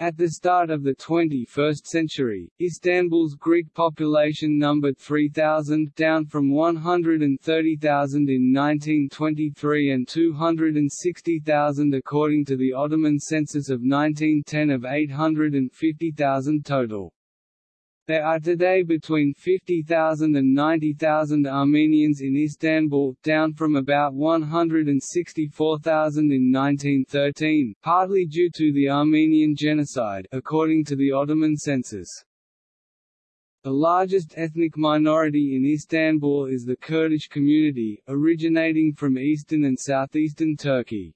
At the start of the 21st century, Istanbul's Greek population numbered 3,000 down from 130,000 in 1923 and 260,000 according to the Ottoman census of 1910 of 850,000 total. There are today between 50,000 and 90,000 Armenians in Istanbul, down from about 164,000 in 1913, partly due to the Armenian genocide according to the Ottoman census. The largest ethnic minority in Istanbul is the Kurdish community, originating from eastern and southeastern Turkey.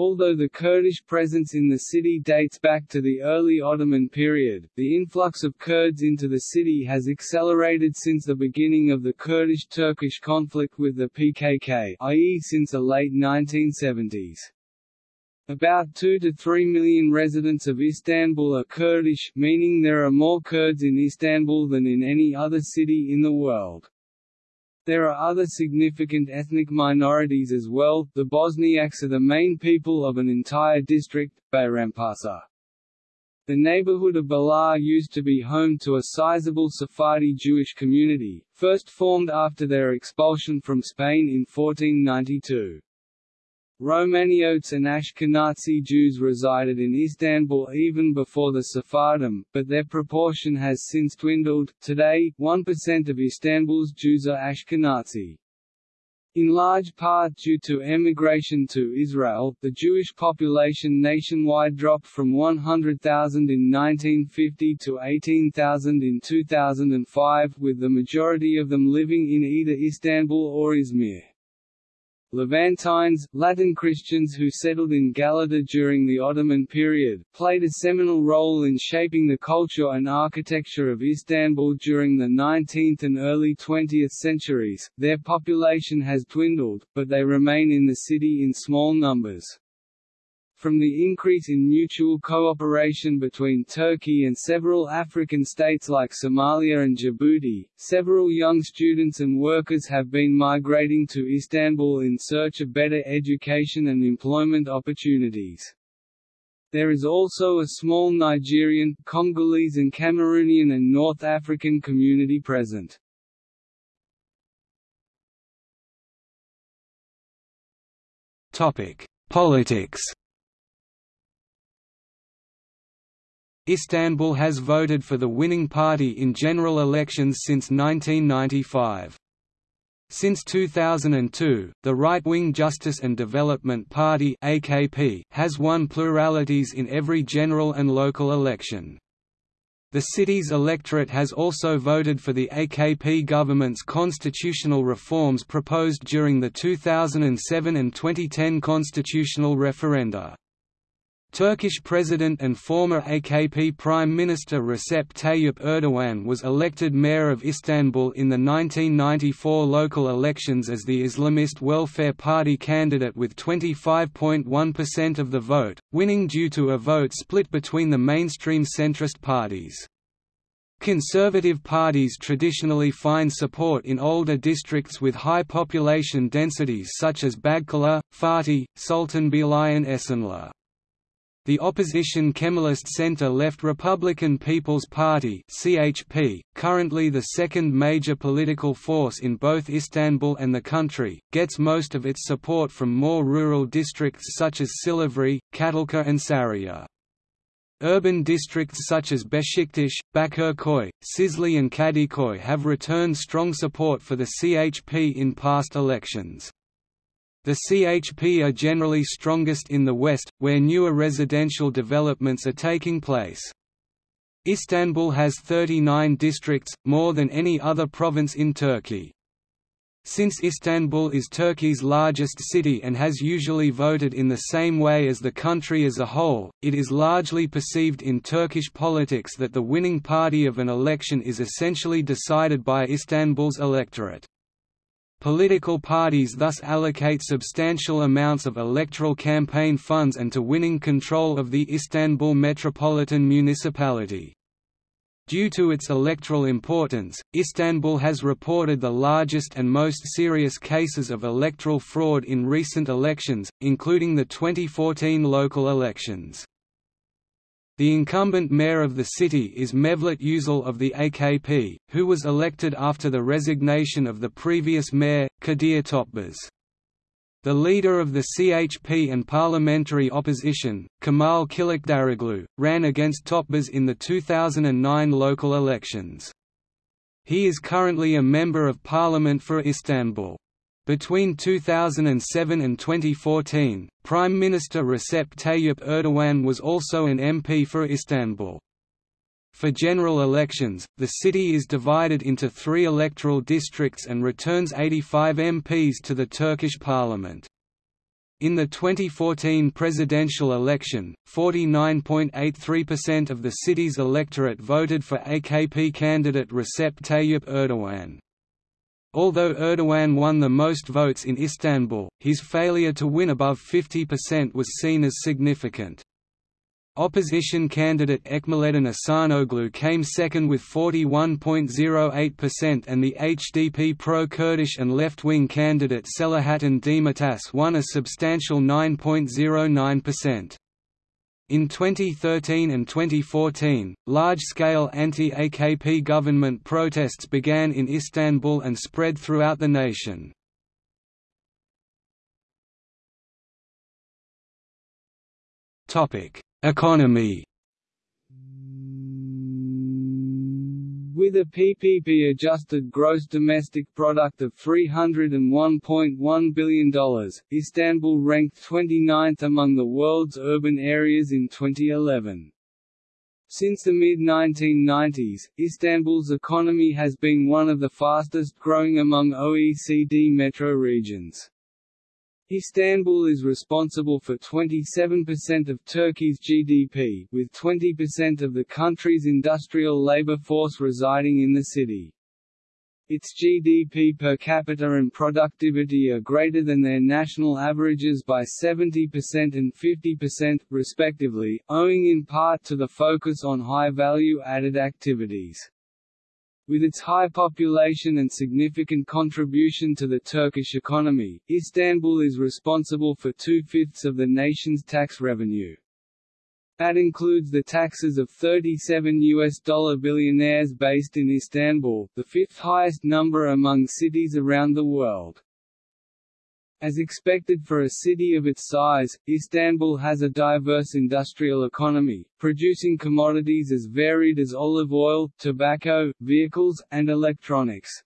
Although the Kurdish presence in the city dates back to the early Ottoman period, the influx of Kurds into the city has accelerated since the beginning of the Kurdish-Turkish conflict with the PKK i.e. since the late 1970s. About 2 to 3 million residents of Istanbul are Kurdish, meaning there are more Kurds in Istanbul than in any other city in the world. There are other significant ethnic minorities as well, the Bosniaks are the main people of an entire district, Bayrampaşa. The neighborhood of Balat used to be home to a sizable Sephardi Jewish community, first formed after their expulsion from Spain in 1492. Romaniotes and Ashkenazi Jews resided in Istanbul even before the Sephardim, but their proportion has since dwindled. Today, 1% of Istanbul's Jews are Ashkenazi. In large part due to emigration to Israel, the Jewish population nationwide dropped from 100,000 in 1950 to 18,000 in 2005, with the majority of them living in either Istanbul or Izmir. Levantines, Latin Christians who settled in Galata during the Ottoman period, played a seminal role in shaping the culture and architecture of Istanbul during the 19th and early 20th centuries. Their population has dwindled, but they remain in the city in small numbers. From the increase in mutual cooperation between Turkey and several African states like Somalia and Djibouti, several young students and workers have been migrating to Istanbul in search of better education and employment opportunities. There is also a small Nigerian, Congolese and Cameroonian and North African community present. Politics Istanbul has voted for the winning party in general elections since 1995. Since 2002, the right-wing Justice and Development Party (AKP) has won pluralities in every general and local election. The city's electorate has also voted for the AKP government's constitutional reforms proposed during the 2007 and 2010 constitutional referenda. Turkish President and former AKP Prime Minister Recep Tayyip Erdogan was elected mayor of Istanbul in the 1994 local elections as the Islamist Welfare Party candidate with 25.1% of the vote, winning due to a vote split between the mainstream centrist parties. Conservative parties traditionally find support in older districts with high population densities such as Bağcılar, Fatih, Sultanbeyli and Esenler. The opposition Kemalist center-left Republican People's Party (CHP), currently the second major political force in both Istanbul and the country, gets most of its support from more rural districts such as Silivri, Çatalca and Sarıyer. Urban districts such as Beşiktaş, Bakırköy, Şişli and Kadıköy have returned strong support for the CHP in past elections. The CHP are generally strongest in the west, where newer residential developments are taking place. Istanbul has 39 districts, more than any other province in Turkey. Since Istanbul is Turkey's largest city and has usually voted in the same way as the country as a whole, it is largely perceived in Turkish politics that the winning party of an election is essentially decided by Istanbul's electorate. Political parties thus allocate substantial amounts of electoral campaign funds and to winning control of the Istanbul metropolitan municipality. Due to its electoral importance, Istanbul has reported the largest and most serious cases of electoral fraud in recent elections, including the 2014 local elections. The incumbent mayor of the city is Mevlüt Uysal of the AKP, who was elected after the resignation of the previous mayor, Kadir Topbaş. The leader of the CHP and parliamentary opposition, Kemal Kılıçdaroğlu, ran against Topbaş in the 2009 local elections. He is currently a Member of Parliament for Istanbul. Between 2007 and 2014, Prime Minister Recep Tayyip Erdogan was also an MP for Istanbul. For general elections, the city is divided into three electoral districts and returns 85 MPs to the Turkish parliament. In the 2014 presidential election, 49.83% of the city's electorate voted for AKP candidate Recep Tayyip Erdogan. Although Erdogan won the most votes in Istanbul, his failure to win above 50% was seen as significant. Opposition candidate Ekmeleddin Ihsanoğlu came second with 41.08% and the HDP pro-Kurdish and left-wing candidate Selahattin Demirtas won a substantial 9.09%. In 2013 and 2014, large-scale anti-AKP government protests began in Istanbul and spread throughout the nation. Economy With a PPP-adjusted gross domestic product of $301.1 billion, Istanbul ranked 29th among the world's urban areas in 2011. Since the mid-1990s, Istanbul's economy has been one of the fastest growing among OECD metro regions. Istanbul is responsible for 27% of Turkey's GDP, with 20% of the country's industrial labor force residing in the city. Its GDP per capita and productivity are greater than their national averages by 70% and 50%, respectively, owing in part to the focus on high-value added activities. With its high population and significant contribution to the Turkish economy, Istanbul is responsible for two-fifths of the nation's tax revenue. That includes the taxes of 37 US dollar billionaires based in Istanbul, the fifth highest number among cities around the world. As expected for a city of its size, Istanbul has a diverse industrial economy, producing commodities as varied as olive oil, tobacco, vehicles, and electronics.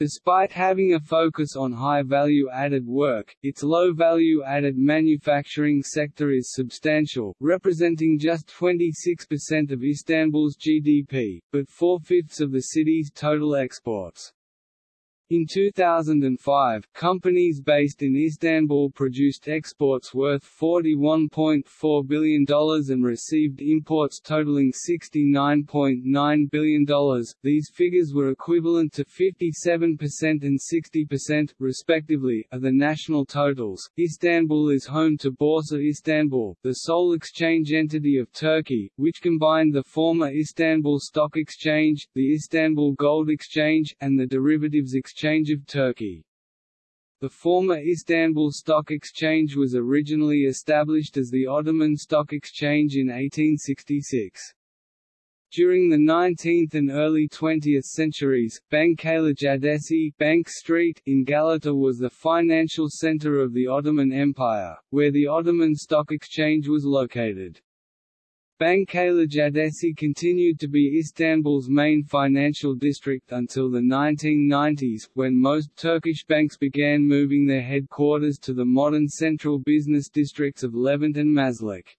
Despite having a focus on high-value added work, its low-value added manufacturing sector is substantial, representing just 26% of Istanbul's GDP, but four-fifths of the city's total exports. In 2005, companies based in Istanbul produced exports worth $41.4 billion and received imports totaling $69.9 billion. These figures were equivalent to 57% and 60%, respectively, of the national totals. Istanbul is home to Borsa Istanbul, the sole exchange entity of Turkey, which combined the former Istanbul Stock Exchange, the Istanbul Gold Exchange, and the derivatives exchange Exchange of Turkey. The former Istanbul Stock Exchange was originally established as the Ottoman Stock Exchange in 1866. During the 19th and early 20th centuries, Bankalar Caddesi Bank Street in Galata was the financial center of the Ottoman Empire, where the Ottoman Stock Exchange was located. Bankalar Caddesi continued to be Istanbul's main financial district until the 1990s, when most Turkish banks began moving their headquarters to the modern central business districts of Levent and Maslak.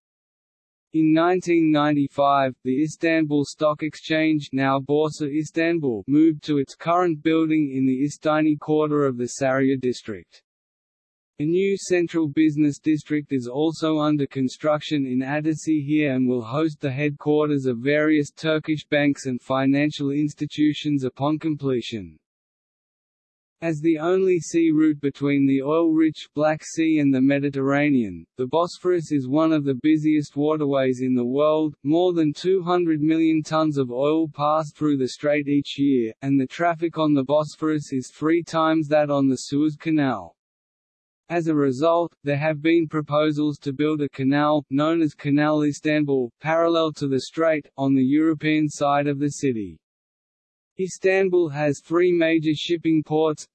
In 1995, the Istanbul Stock Exchange now Borsa Istanbul moved to its current building in the İstinye quarter of the Sarıyer district. A new central business district is also under construction in Ataşehir and will host the headquarters of various Turkish banks and financial institutions upon completion. As the only sea route between the oil-rich Black Sea and the Mediterranean, the Bosphorus is one of the busiest waterways in the world, more than 200 million tons of oil pass through the strait each year, and the traffic on the Bosphorus is three times that on the Suez Canal. As a result, there have been proposals to build a canal, known as Canal Istanbul, parallel to the strait, on the European side of the city. Istanbul has three major shipping ports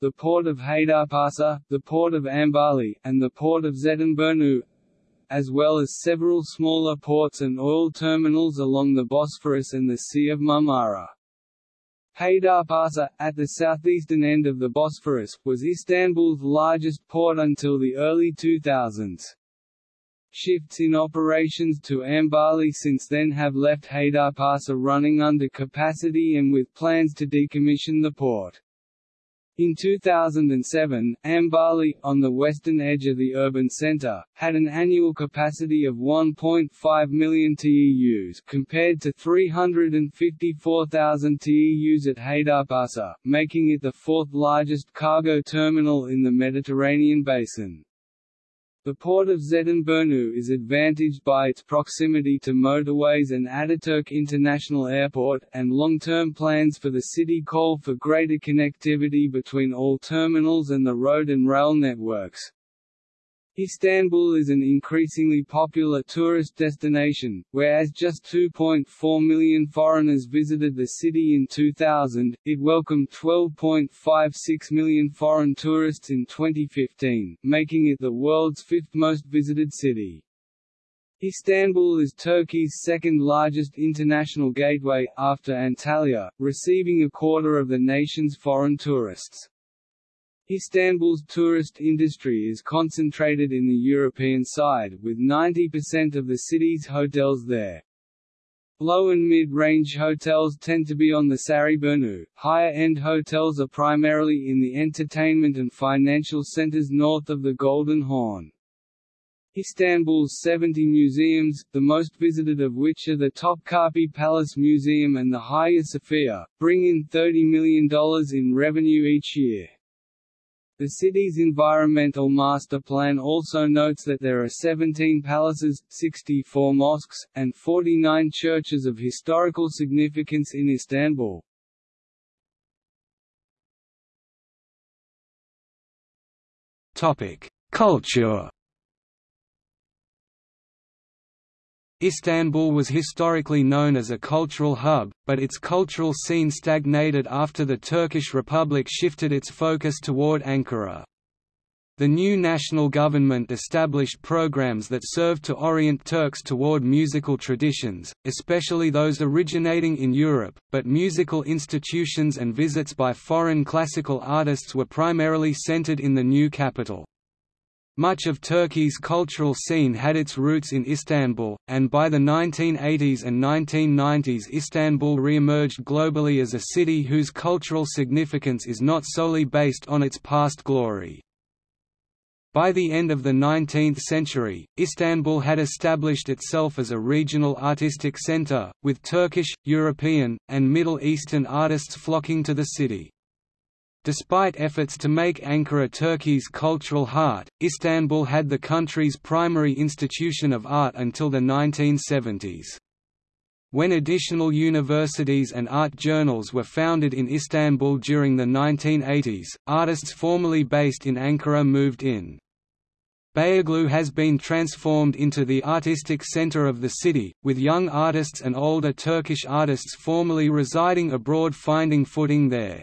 the port of Haydarpasa, the port of Ambarlı, and the port of Zeytinburnu, as well as several smaller ports and oil terminals along the Bosphorus and the Sea of Marmara. Haydarpasa, at the southeastern end of the Bosphorus, was Istanbul's largest port until the early 2000s. Shifts in operations to Ambarlı since then have left Haydarpasa running under capacity and with plans to decommission the port. In 2007, Ambarlı, on the western edge of the urban center, had an annual capacity of 1.5 million TEUs compared to 354,000 TEUs at Haydarpasa, making it the fourth largest cargo terminal in the Mediterranean basin. The port of Zeytinburnu is advantaged by its proximity to motorways and Ataturk International Airport, and long-term plans for the city call for greater connectivity between all terminals and the road and rail networks. Istanbul is an increasingly popular tourist destination, whereas just 2.4 million foreigners visited the city in 2000, it welcomed 12.56 million foreign tourists in 2015, making it the world's fifth most visited city. Istanbul is Turkey's second largest international gateway, after Antalya, receiving a quarter of the nation's foreign tourists. Istanbul's tourist industry is concentrated in the European side, with 90% of the city's hotels there. Low and mid-range hotels tend to be on the Sarayburnu, higher-end hotels are primarily in the entertainment and financial centers north of the Golden Horn. Istanbul's 70 museums, the most visited of which are the Topkapi Palace Museum and the Hagia Sophia, bring in $30 million in revenue each year. The city's environmental master plan also notes that there are 17 palaces, 64 mosques, and 49 churches of historical significance in Istanbul. Culture Istanbul was historically known as a cultural hub, but its cultural scene stagnated after the Turkish Republic shifted its focus toward Ankara. The new national government established programs that served to orient Turks toward musical traditions, especially those originating in Europe, but musical institutions and visits by foreign classical artists were primarily centered in the new capital. Much of Turkey's cultural scene had its roots in Istanbul, and by the 1980s and 1990s Istanbul re-emerged globally as a city whose cultural significance is not solely based on its past glory. By the end of the 19th century, Istanbul had established itself as a regional artistic center, with Turkish, European, and Middle Eastern artists flocking to the city. Despite efforts to make Ankara Turkey's cultural heart, Istanbul had the country's primary institution of art until the 1970s. When additional universities and art journals were founded in Istanbul during the 1980s, artists formerly based in Ankara moved in. Beyoğlu has been transformed into the artistic center of the city, with young artists and older Turkish artists formerly residing abroad finding footing there.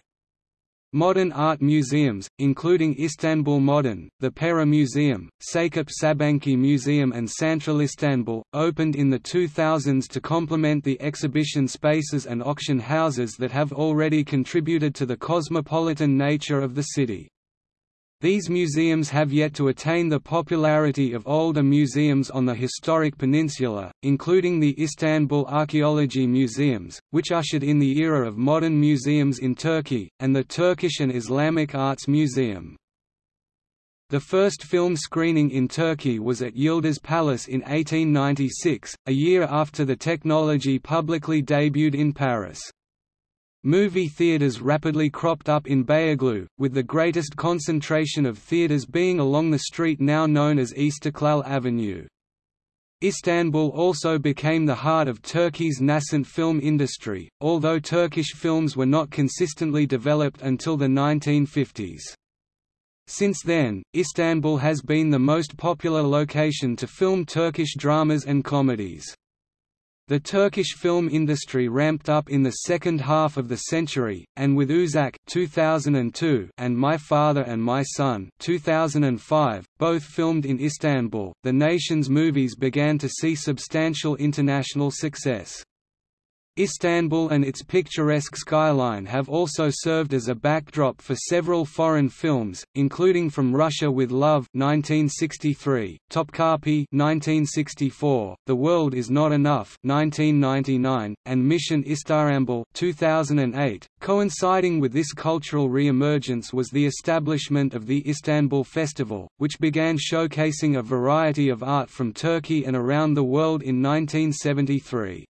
Modern art museums, including Istanbul Modern, the Pera Museum, Sakıp Sabancı Museum and Central Istanbul, opened in the 2000s to complement the exhibition spaces and auction houses that have already contributed to the cosmopolitan nature of the city. These museums have yet to attain the popularity of older museums on the historic peninsula, including the Istanbul Archaeology Museums, which ushered in the era of modern museums in Turkey, and the Turkish and Islamic Arts Museum. The first film screening in Turkey was at Yıldız Palace in 1896, a year after the technology publicly debuted in Paris. Movie theaters rapidly cropped up in Beyoğlu, with the greatest concentration of theaters being along the street now known as Istiklal Avenue. Istanbul also became the heart of Turkey's nascent film industry, although Turkish films were not consistently developed until the 1950s. Since then, Istanbul has been the most popular location to film Turkish dramas and comedies. The Turkish film industry ramped up in the second half of the century, and with Uzak 2002 and My Father and My Son 2005, both filmed in Istanbul, the nation's movies began to see substantial international success. Istanbul and its picturesque skyline have also served as a backdrop for several foreign films, including From Russia with Love 1963, Topkapi 1964, The World Is Not Enough 1999, and Mission Istanbul 2008. Coinciding with this cultural re-emergence was the establishment of the Istanbul Festival, which began showcasing a variety of art from Turkey and around the world in 1973.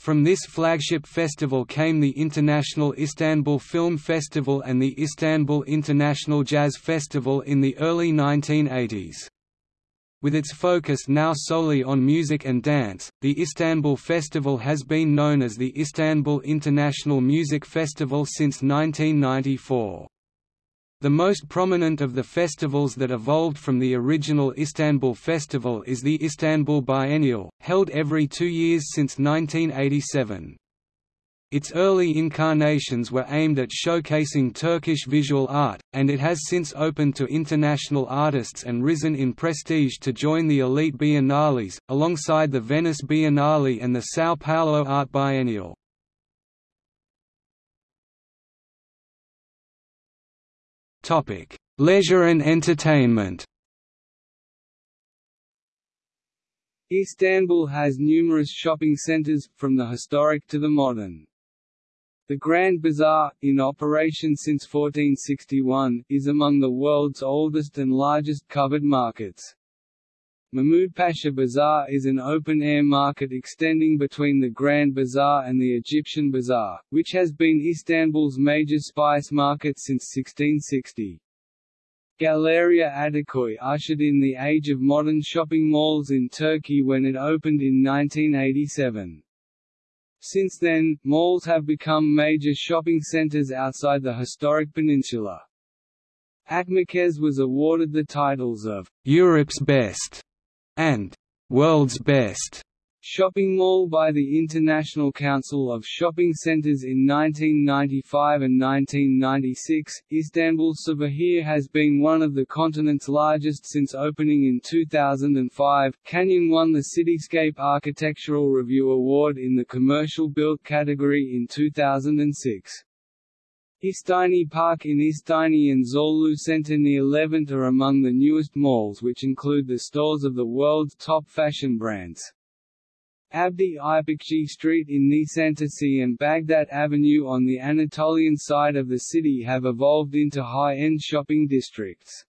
From this flagship festival came the International Istanbul Film Festival and the Istanbul International Jazz Festival in the early 1980s. With its focus now solely on music and dance, the Istanbul Festival has been known as the Istanbul International Music Festival since 1994. The most prominent of the festivals that evolved from the original Istanbul Festival is the Istanbul Biennial, held every two years since 1987. Its early incarnations were aimed at showcasing Turkish visual art, and it has since opened to international artists and risen in prestige to join the elite biennales, alongside the Venice Biennale and the São Paulo Art Biennial. Topic: Leisure and entertainment. Istanbul has numerous shopping centers, from the historic to the modern. The Grand Bazaar, in operation since 1461, is among the world's oldest and largest covered markets. Mahmud Pasha Bazaar is an open-air market extending between the Grand Bazaar and the Egyptian Bazaar, which has been Istanbul's major spice market since 1660. Galeria Ataköy ushered in the age of modern shopping malls in Turkey when it opened in 1987. Since then, malls have become major shopping centers outside the historic peninsula. Akmerkez was awarded the titles of Europe's Best and World's Best Shopping Mall by the International Council of Shopping Centers in 1995 and 1996. Istanbul Cevahir has been one of the continent's largest since opening in 2005. Kanyon won the Cityscape Architectural Review Award in the Commercial Built category in 2006. İstinye Park in İstinye and Zorlu Center near Levent are among the newest malls which include the stores of the world's top fashion brands. Abdi İpekçi Street in Nisantasi and Baghdad Avenue on the Anatolian side of the city have evolved into high-end shopping districts.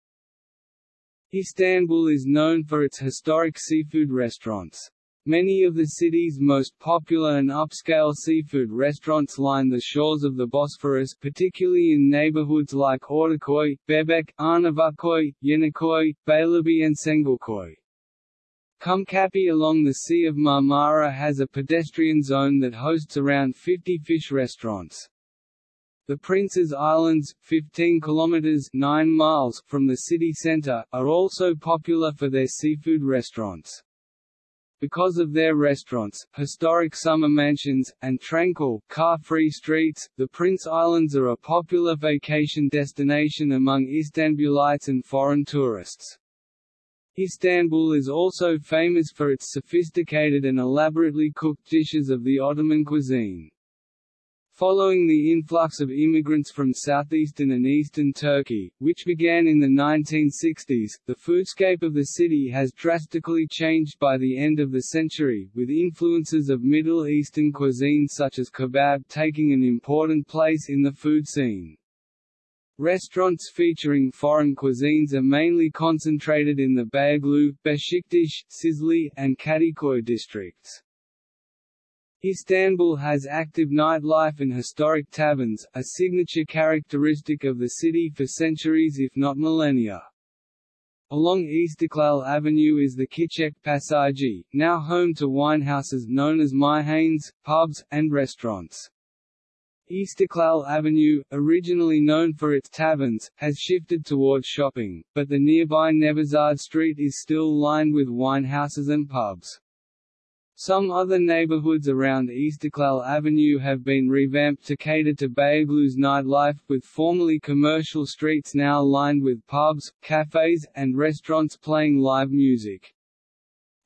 Istanbul is known for its historic seafood restaurants. Many of the city's most popular and upscale seafood restaurants line the shores of the Bosphorus particularly in neighborhoods like Ortaköy, Bebek, Arnavutköy, Yeniköy, Beylerbeyi and Çengelköy. Kumkapi along the Sea of Marmara has a pedestrian zone that hosts around 50 fish restaurants. The Prince's Islands, 15 kilometers 9 miles from the city center, are also popular for their seafood restaurants. Because of their restaurants, historic summer mansions, and tranquil, car-free streets, the Prince Islands are a popular vacation destination among Istanbulites and foreign tourists. Istanbul is also famous for its sophisticated and elaborately cooked dishes of the Ottoman cuisine. Following the influx of immigrants from southeastern and eastern Turkey, which began in the 1960s, the foodscape of the city has drastically changed by the end of the century, with influences of Middle Eastern cuisine such as kebab taking an important place in the food scene. Restaurants featuring foreign cuisines are mainly concentrated in the Beylikdüzü, Beşiktaş, Cizre, and Kadıköy districts. Istanbul has active nightlife and historic taverns, a signature characteristic of the city for centuries if not millennia. Along Istiklal Avenue is the Küçük Pasaje, now home to winehouses known as Meyhanes, pubs, and restaurants. Istiklal Avenue, originally known for its taverns, has shifted towards shopping, but the nearby Nevizade Street is still lined with winehouses and pubs. Some other neighborhoods around Istiklal Avenue have been revamped to cater to Beylikdüzü nightlife, with formerly commercial streets now lined with pubs, cafes, and restaurants playing live music.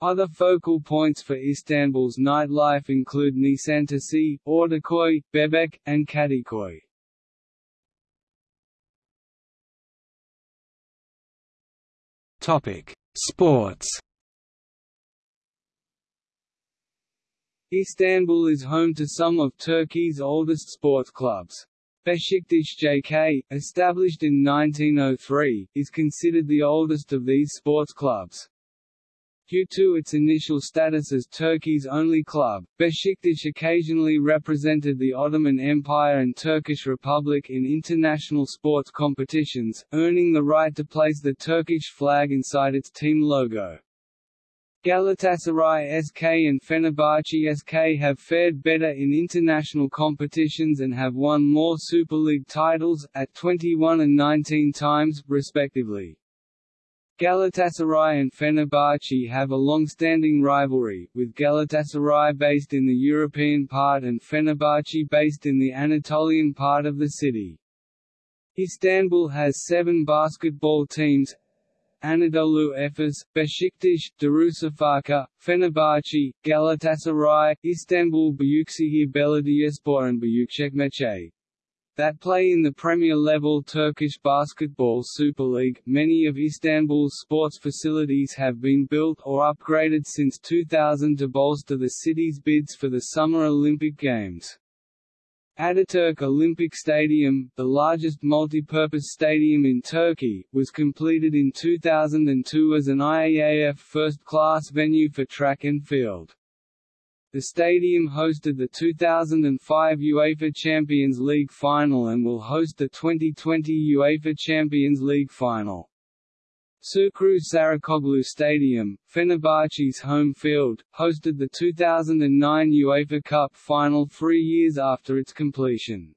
Other focal points for Istanbul's nightlife include Nisantasi, Ortaköy, Bebek, and Kadıköy. Topic: Sports. Istanbul is home to some of Turkey's oldest sports clubs. Beşiktaş JK, established in 1903, is considered the oldest of these sports clubs. Due to its initial status as Turkey's only club, Beşiktaş occasionally represented the Ottoman Empire and Turkish Republic in international sports competitions, earning the right to place the Turkish flag inside its team logo. Galatasaray SK and Fenerbahce SK have fared better in international competitions and have won more Super League titles, at 21 and 19 times, respectively. Galatasaray and Fenerbahce have a long-standing rivalry, with Galatasaray based in the European part and Fenerbahce based in the Anatolian part of the city. Istanbul has seven basketball teams, Anadolu Efes, Beşiktaş, Darüşşafaka, Fenerbahçe, Galatasaray, Istanbul Büyükşehir Belediyespor and Büyükçekmece. That play in the Premier level Turkish Basketball Super League, many of Istanbul's sports facilities have been built or upgraded since 2000 to bolster the city's bids for the Summer Olympic Games. Ataturk Olympic Stadium, the largest multi-purpose stadium in Turkey, was completed in 2002 as an IAAF first-class venue for track and field. The stadium hosted the 2005 UEFA Champions League final and will host the 2020 UEFA Champions League final. Şükrü Saracoğlu Stadium, Fenerbahçe's home field, hosted the 2009 UEFA Cup final three years after its completion.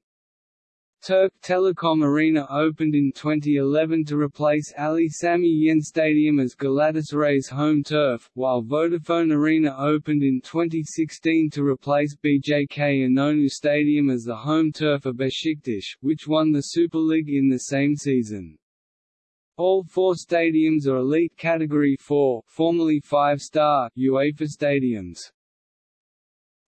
Türk Telekom Arena opened in 2011 to replace Ali Sami Yen Stadium as Galatasaray's home turf, while Vodafone Arena opened in 2016 to replace BJK Inonu Stadium as the home turf of Beşiktaş, which won the Super League in the same season. All four stadiums are elite Category 4 formerly 5-star UEFA stadiums.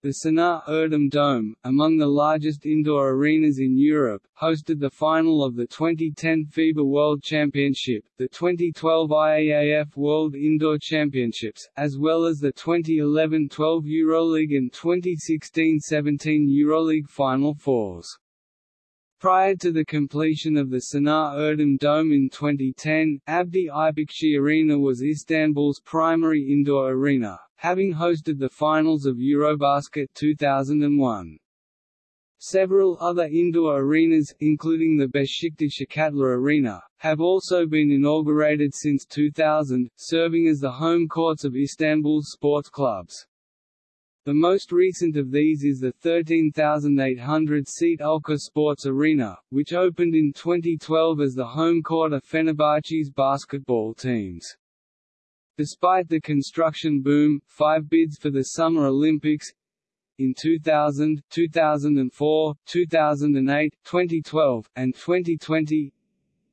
The Sinan Erdem Dome, among the largest indoor arenas in Europe, hosted the final of the 2010 FIBA World Championship, the 2012 IAAF World Indoor Championships, as well as the 2011-12 EuroLeague and 2016-17 EuroLeague Final Fours. Prior to the completion of the Sinan Erdem Dome in 2010, Abdi İpekçi Arena was Istanbul's primary indoor arena, having hosted the finals of Eurobasket 2001. Several other indoor arenas, including the Beşiktaş Akatlar Arena, have also been inaugurated since 2000, serving as the home courts of Istanbul's sports clubs. The most recent of these is the 13,800-seat Ülker Sports Arena, which opened in 2012 as the home court of Fenerbahçe's basketball teams. Despite the construction boom, five bids for the Summer Olympics in 2000, 2004, 2008, 2012, and 2020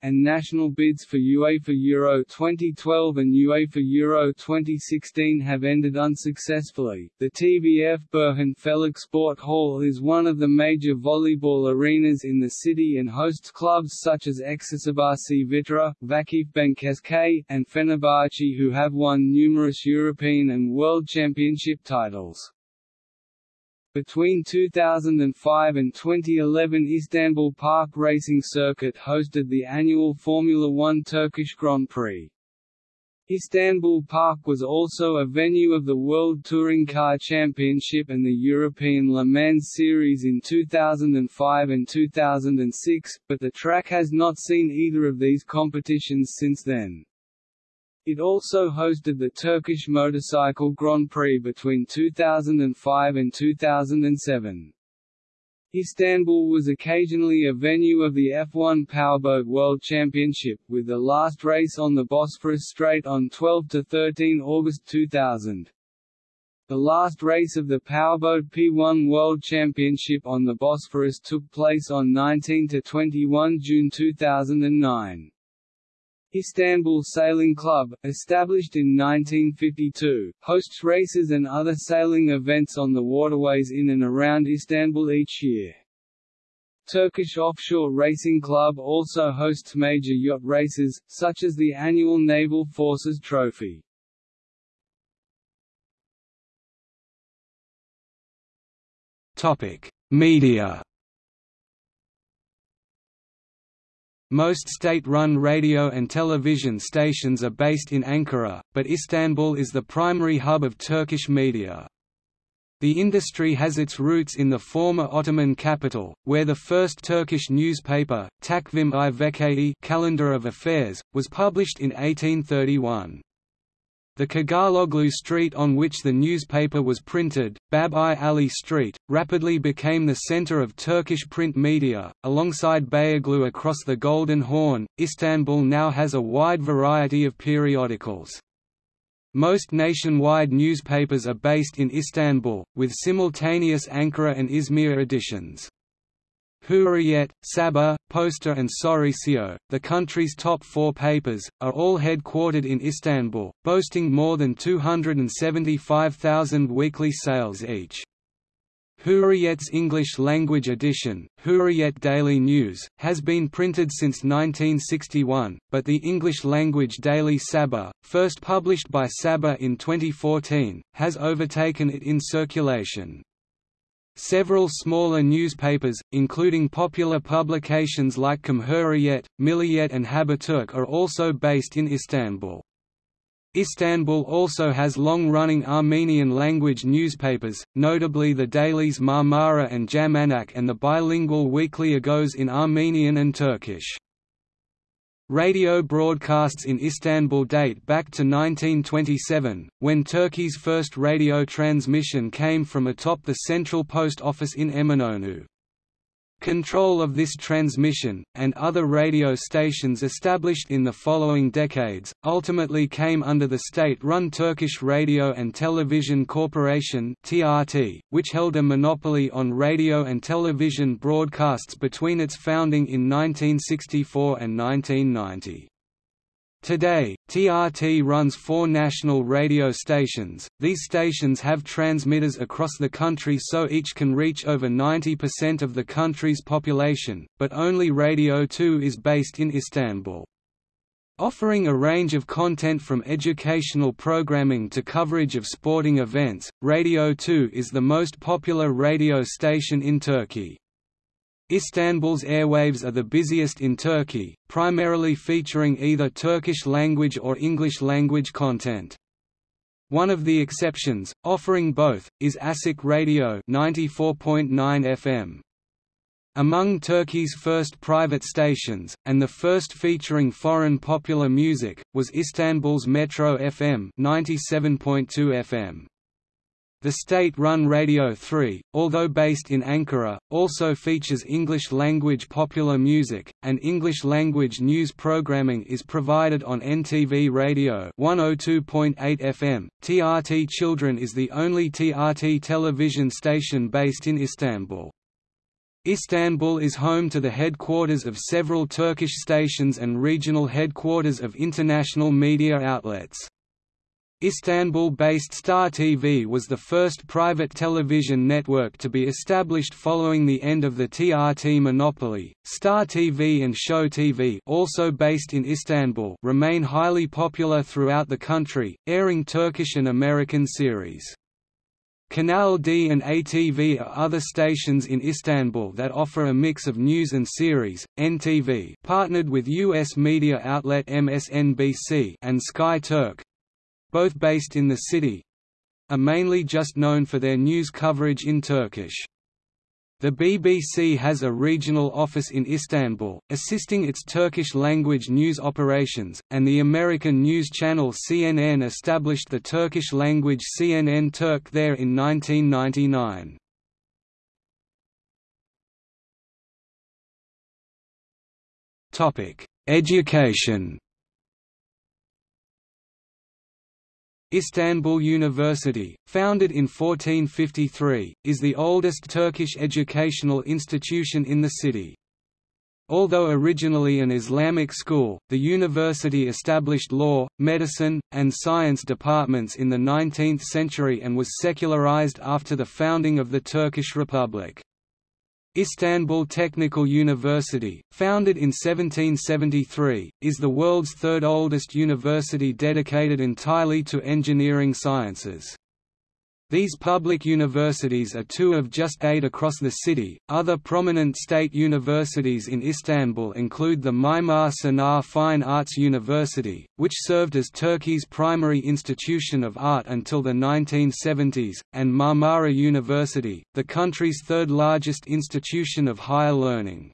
and national bids for UEFA Euro 2012 and UEFA Euro 2016 have ended unsuccessfully. The TVF Burhan Felek Sport Hall is one of the major volleyball arenas in the city and hosts clubs such as Eczacıbaşı Vitra, Vakıfbank and Fenerbahçe who have won numerous European and World Championship titles. Between 2005 and 2011 Istanbul Park Racing Circuit hosted the annual Formula One Turkish Grand Prix. Istanbul Park was also a venue of the World Touring Car Championship and the European Le Mans Series in 2005 and 2006, but the track has not seen either of these competitions since then. It also hosted the Turkish Motorcycle Grand Prix between 2005 and 2007. Istanbul was occasionally a venue of the F1 Powerboat World Championship, with the last race on the Bosphorus Strait on 12–13 August 2000. The last race of the Powerboat P1 World Championship on the Bosphorus took place on 19–21 June 2009. Istanbul Sailing Club, established in 1952, hosts races and other sailing events on the waterways in and around Istanbul each year. Turkish Offshore Racing Club also hosts major yacht races, such as the annual Naval Forces Trophy. Media Most state-run radio and television stations are based in Ankara, but Istanbul is the primary hub of Turkish media. The industry has its roots in the former Ottoman capital, where the first Turkish newspaper, Takvim i Vekai Calendar of Affairs, was published in 1831. The Cağaloğlu street on which the newspaper was printed, Bab-i Ali Street, rapidly became the center of Turkish print media. Alongside Beyoğlu across the Golden Horn, Istanbul now has a wide variety of periodicals. Most nationwide newspapers are based in Istanbul, with simultaneous Ankara and Izmir editions. Hurriyet, Sabah, Posta and Sözcü, the country's top four papers, are all headquartered in Istanbul, boasting more than 275,000 weekly sales each. Hurriyet's English-language edition, Hurriyet Daily News, has been printed since 1961, but the English-language daily Sabah, first published by Sabah in 2014, has overtaken it in circulation. Several smaller newspapers, including popular publications like Cumhuriyet, Milliyet and Haberturk are also based in Istanbul. Istanbul also has long-running Armenian-language newspapers, notably the dailies Marmara and Jamanak and the bilingual weekly Agos in Armenian and Turkish. Radio broadcasts in Istanbul date back to 1927, when Turkey's first radio transmission came from atop the central post office in Eminönü. Control of this transmission, and other radio stations established in the following decades, ultimately came under the state-run Turkish Radio and Television Corporation which held a monopoly on radio and television broadcasts between its founding in 1964 and 1990. Today, TRT runs four national radio stations. These stations have transmitters across the country so each can reach over 90% of the country's population, but only Radio 2 is based in Istanbul. Offering a range of content from educational programming to coverage of sporting events, Radio 2 is the most popular radio station in Turkey. Istanbul's airwaves are the busiest in Turkey, primarily featuring either Turkish language or English language content. One of the exceptions, offering both, is Asik Radio 94.9 FM. Among Turkey's first private stations, and the first featuring foreign popular music, was Istanbul's Metro FM 97.2 FM. The state-run Radio 3, although based in Ankara, also features English-language popular music, and English-language news programming is provided on NTV Radio 102.8 FM. TRT Children is the only TRT television station based in Istanbul. Istanbul is home to the headquarters of several Turkish stations and regional headquarters of international media outlets. Istanbul-based Star TV was the first private television network to be established following the end of the TRT monopoly. Star TV and Show TV, also based in Istanbul, remain highly popular throughout the country, airing Turkish and American series. Kanal D and ATV are other stations in Istanbul that offer a mix of news and series. NTV partnered with US media outlet MSNBC and Sky Turk, both based in the city, are mainly just known for their news coverage in Turkish. The BBC has a regional office in Istanbul, assisting its Turkish-language news operations, and the American news channel CNN established the Turkish-language CNN Turk there in 1999. Education Istanbul University, founded in 1453, is the oldest Turkish educational institution in the city. Although originally an Islamic school, the university established law, medicine, and science departments in the 19th century and was secularized after the founding of the Turkish Republic. Istanbul Technical University, founded in 1773, is the world's third oldest university dedicated entirely to engineering sciences. These public universities are two of just eight across the city. Other prominent state universities in Istanbul include the Mimar Sinan Fine Arts University, which served as Turkey's primary institution of art until the 1970s, and Marmara University, the country's third largest institution of higher learning.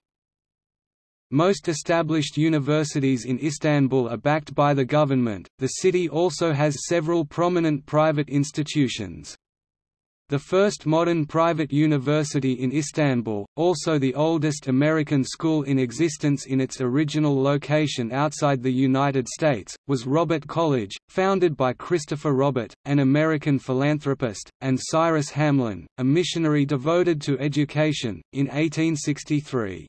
Most established universities in Istanbul are backed by the government. The city also has several prominent private institutions. The first modern private university in Istanbul, also the oldest American school in existence in its original location outside the United States, was Robert College, founded by Christopher Robert, an American philanthropist, and Cyrus Hamlin, a missionary devoted to education, in 1863.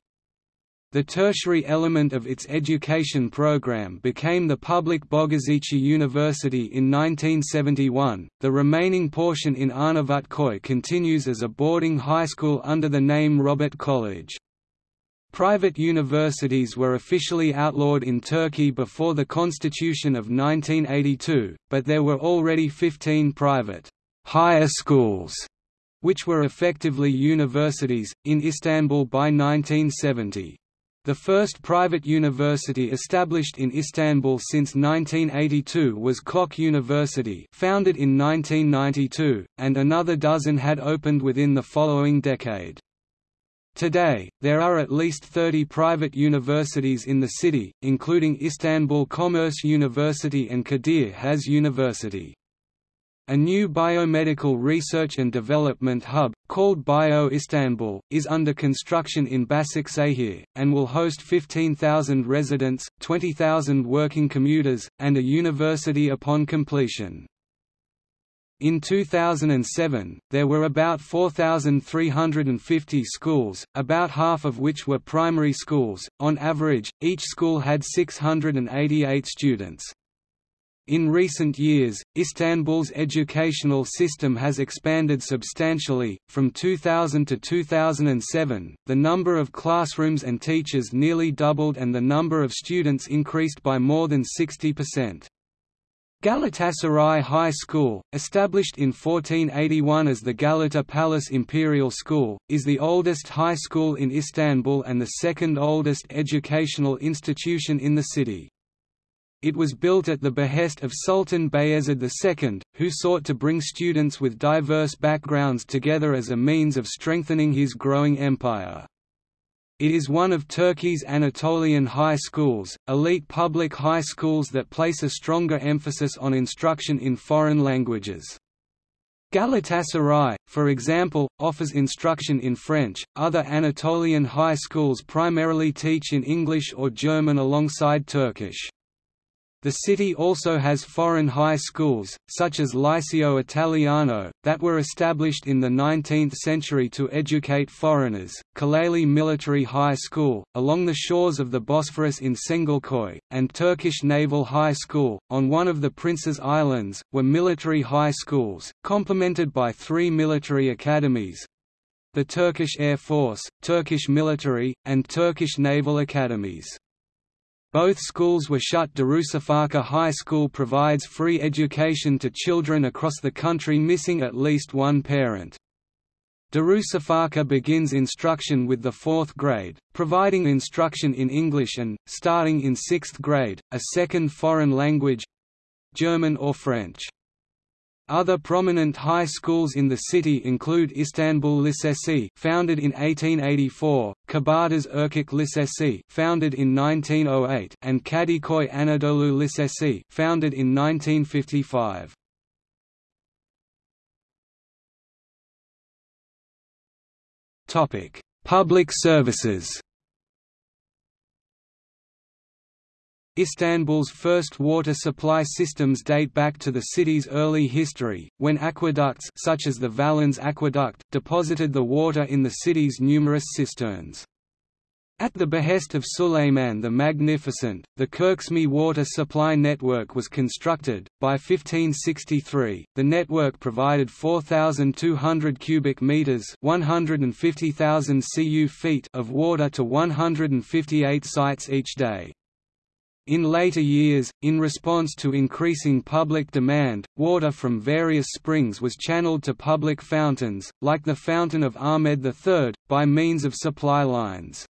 The tertiary element of its education program became the public Bogazici University in 1971. The remaining portion in Arnavutköy continues as a boarding high school under the name Robert College. Private universities were officially outlawed in Turkey before the Constitution of 1982, but there were already 15 private higher schools which were effectively universities, in Istanbul by 1970. The first private university established in Istanbul since 1982 was Koç University founded in 1992, and another dozen had opened within the following decade. Today, there are at least 30 private universities in the city, including Istanbul Commerce University and Kadir Has University. A new biomedical research and development hub, called Bio Istanbul, is under construction in Başakşehir, and will host 15,000 residents, 20,000 working commuters, and a university upon completion. In 2007, there were about 4,350 schools, about half of which were primary schools. On average, each school had 688 students. In recent years, Istanbul's educational system has expanded substantially. From 2000 to 2007, the number of classrooms and teachers nearly doubled and the number of students increased by more than 60%. Galatasaray High School, established in 1481 as the Galata Palace Imperial School, is the oldest high school in Istanbul and the second oldest educational institution in the city. It was built at the behest of Sultan Bayezid II, who sought to bring students with diverse backgrounds together as a means of strengthening his growing empire. It is one of Turkey's Anatolian high schools, elite public high schools that place a stronger emphasis on instruction in foreign languages. Galatasaray, for example, offers instruction in French. Other Anatolian high schools primarily teach in English or German alongside Turkish. The city also has foreign high schools, such as Liceo Italiano, that were established in the 19th century to educate foreigners, Kaleli Military High School, along the shores of the Bosphorus in Çengelköy, and Turkish Naval High School, on one of the Prince's Islands, were military high schools, complemented by three military academies the Turkish Air Force, Turkish Military, and Turkish Naval Academies. Both schools were shut Darüşşafaka High School provides free education to children across the country missing at least one parent. Darüşşafaka begins instruction with the fourth grade, providing instruction in English and, starting in sixth grade, a second foreign language—German or French. Other prominent high schools in the city include Istanbul Lisesi, founded in 1884, Kabataş Erkek Lisesi, founded in 1908, and Kadıköy Anadolu Lisesi, founded in 1955. Topic: Public services. Istanbul's first water supply systems date back to the city's early history, when aqueducts such as the Valens Aqueduct deposited the water in the city's numerous cisterns. At the behest of Suleiman the Magnificent, the Kırkçeşme water supply network was constructed. By 1563, the network provided 4,200 cubic meters (150,000 cu feet) of water to 158 sites each day. In later years, in response to increasing public demand, water from various springs was channeled to public fountains, like the Fountain of Ahmed III, by means of supply lines.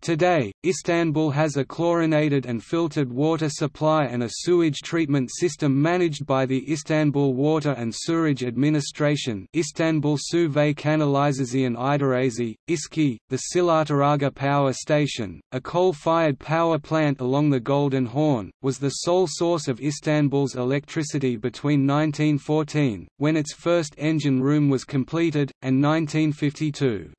Today, Istanbul has a chlorinated and filtered water supply and a sewage treatment system managed by the Istanbul Water and Sewerage Administration Istanbul Su ve Kanalizasyon İdaresi, İSKİ, the Silahtarağa Power Station, a coal-fired power plant along the Golden Horn, was the sole source of Istanbul's electricity between 1914, when its first engine room was completed, and 1952.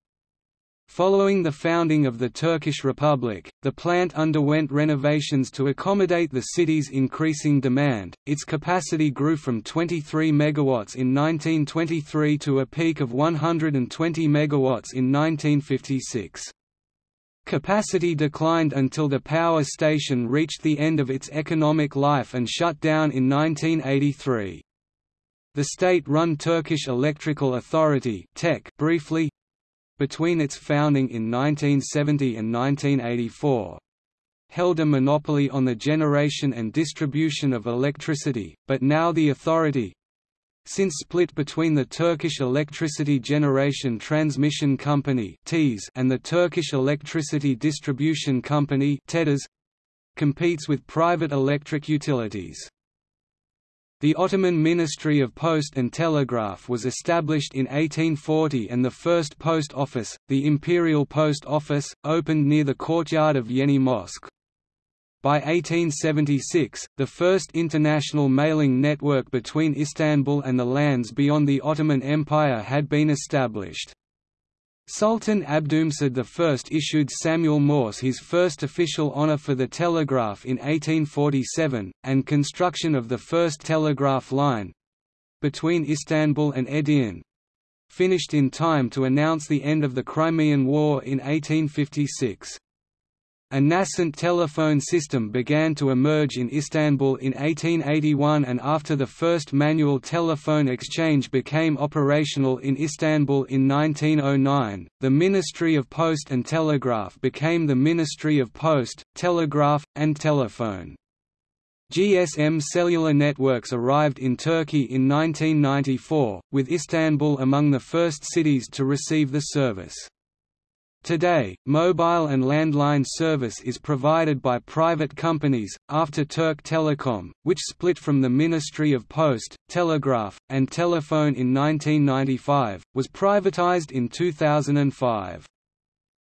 Following the founding of the Turkish Republic, the plant underwent renovations to accommodate the city's increasing demand. Its capacity grew from 23 megawatts in 1923 to a peak of 120 megawatts in 1956. Capacity declined until the power station reached the end of its economic life and shut down in 1983. The state-run Turkish Electrical Authority briefly, between its founding in 1970 and 1984 held a monopoly on the generation and distribution of electricity, but now the authority since split between the Turkish Electricity Generation Transmission Company and the Turkish Electricity Distribution Company competes with private electric utilities. The Ottoman Ministry of Post and Telegraph was established in 1840 and the first post office, the Imperial Post Office, opened near the courtyard of Yeni Mosque. By 1876, the first international mailing network between Istanbul and the lands beyond the Ottoman Empire had been established. Sultan Abdülmecid I issued Samuel Morse his first official honor for the telegraph in 1847, and construction of the first telegraph line between Istanbul and Edirne, finished in time to announce the end of the Crimean War in 1856. A nascent telephone system began to emerge in Istanbul in 1881 and after the first manual telephone exchange became operational in Istanbul in 1909, the Ministry of Post and Telegraph became the Ministry of Post, Telegraph, and Telephone. GSM cellular networks arrived in Turkey in 1994, with Istanbul among the first cities to receive the service. Today, mobile and landline service is provided by private companies, after Turk Telekom, which split from the Ministry of Post, Telegraph, and Telephone in 1995, was privatized in 2005.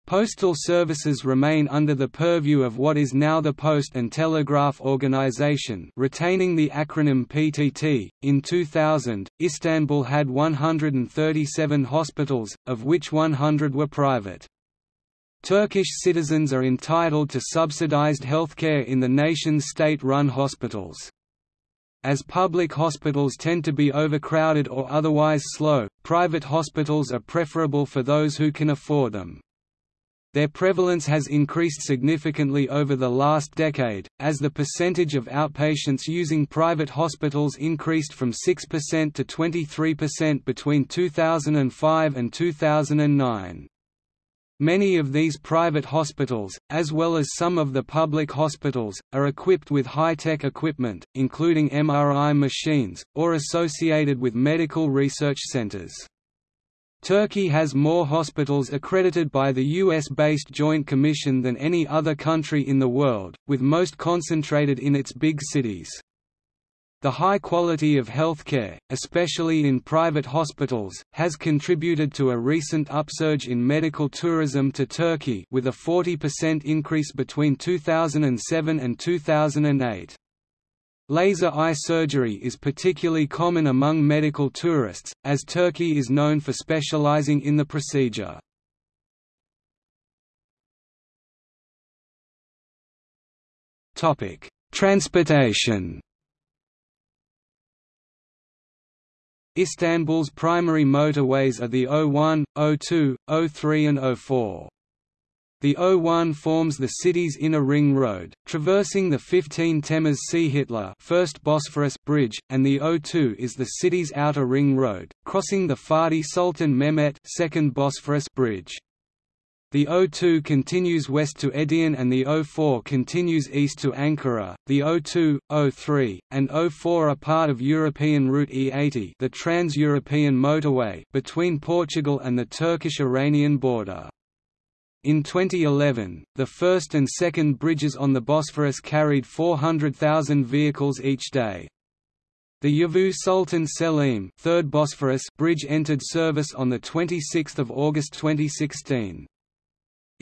Postal services remain under the purview of what is now the Post and Telegraph Organization, retaining the acronym PTT. In 2000, Istanbul had 137 hospitals, of which 100 were private. Turkish citizens are entitled to subsidized healthcare in the nation's state-run hospitals. As public hospitals tend to be overcrowded or otherwise slow, private hospitals are preferable for those who can afford them. Their prevalence has increased significantly over the last decade, as the percentage of outpatients using private hospitals increased from 6% to 23% between 2005 and 2009. Many of these private hospitals, as well as some of the public hospitals, are equipped with high-tech equipment, including MRI machines, or associated with medical research centers. Turkey has more hospitals accredited by the US-based Joint Commission than any other country in the world, with most concentrated in its big cities. The high quality of healthcare, especially in private hospitals, has contributed to a recent upsurge in medical tourism to Turkey with a 40% increase between 2007 and 2008. Laser eye surgery is particularly common among medical tourists, as Turkey is known for specializing in the procedure. Transportation Istanbul's primary motorways are the O1, O2, O3 and O4. The O1 forms the city's inner ring road, traversing the 15 Temes Temmuz Şehitler first Bosphorus bridge, and the O2 is the city's outer ring road, crossing the Fatih Sultan Mehmet second Bosphorus bridge. The O2 continues west to Edirne and the O4 continues east to Ankara. The O2, O3, and O4 are part of European Route E80, the Trans-European motorway between Portugal and the Turkish-Iranian border. In 2011, the first and second bridges on the Bosphorus carried 400,000 vehicles each day. The Yavuz Sultan Selim third Bosphorus bridge entered service on 26 August 2016.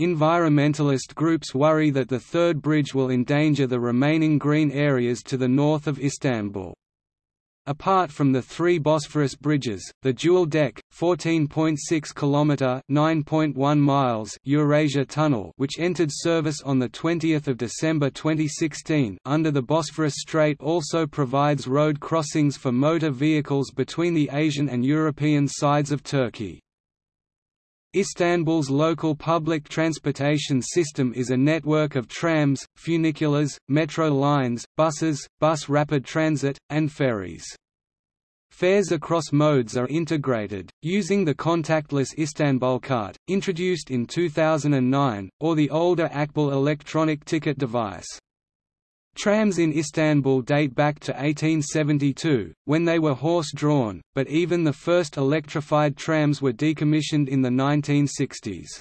Environmentalist groups worry that the third bridge will endanger the remaining green areas to the north of Istanbul. Apart from the three Bosphorus bridges, the dual-deck, 14.6 km (9.1 miles) Eurasia Tunnel, which entered service on the 20th of December 2016 under the Bosphorus Strait, also provides road crossings for motor vehicles between the Asian and European sides of Turkey. Istanbul's local public transportation system is a network of trams, funiculars, metro lines, buses, bus rapid transit, and ferries. Fares across modes are integrated, using the contactless Istanbulkart, introduced in 2009, or the older Akbil electronic ticket device. Trams in Istanbul date back to 1872, when they were horse-drawn, but even the first electrified trams were decommissioned in the 1960s.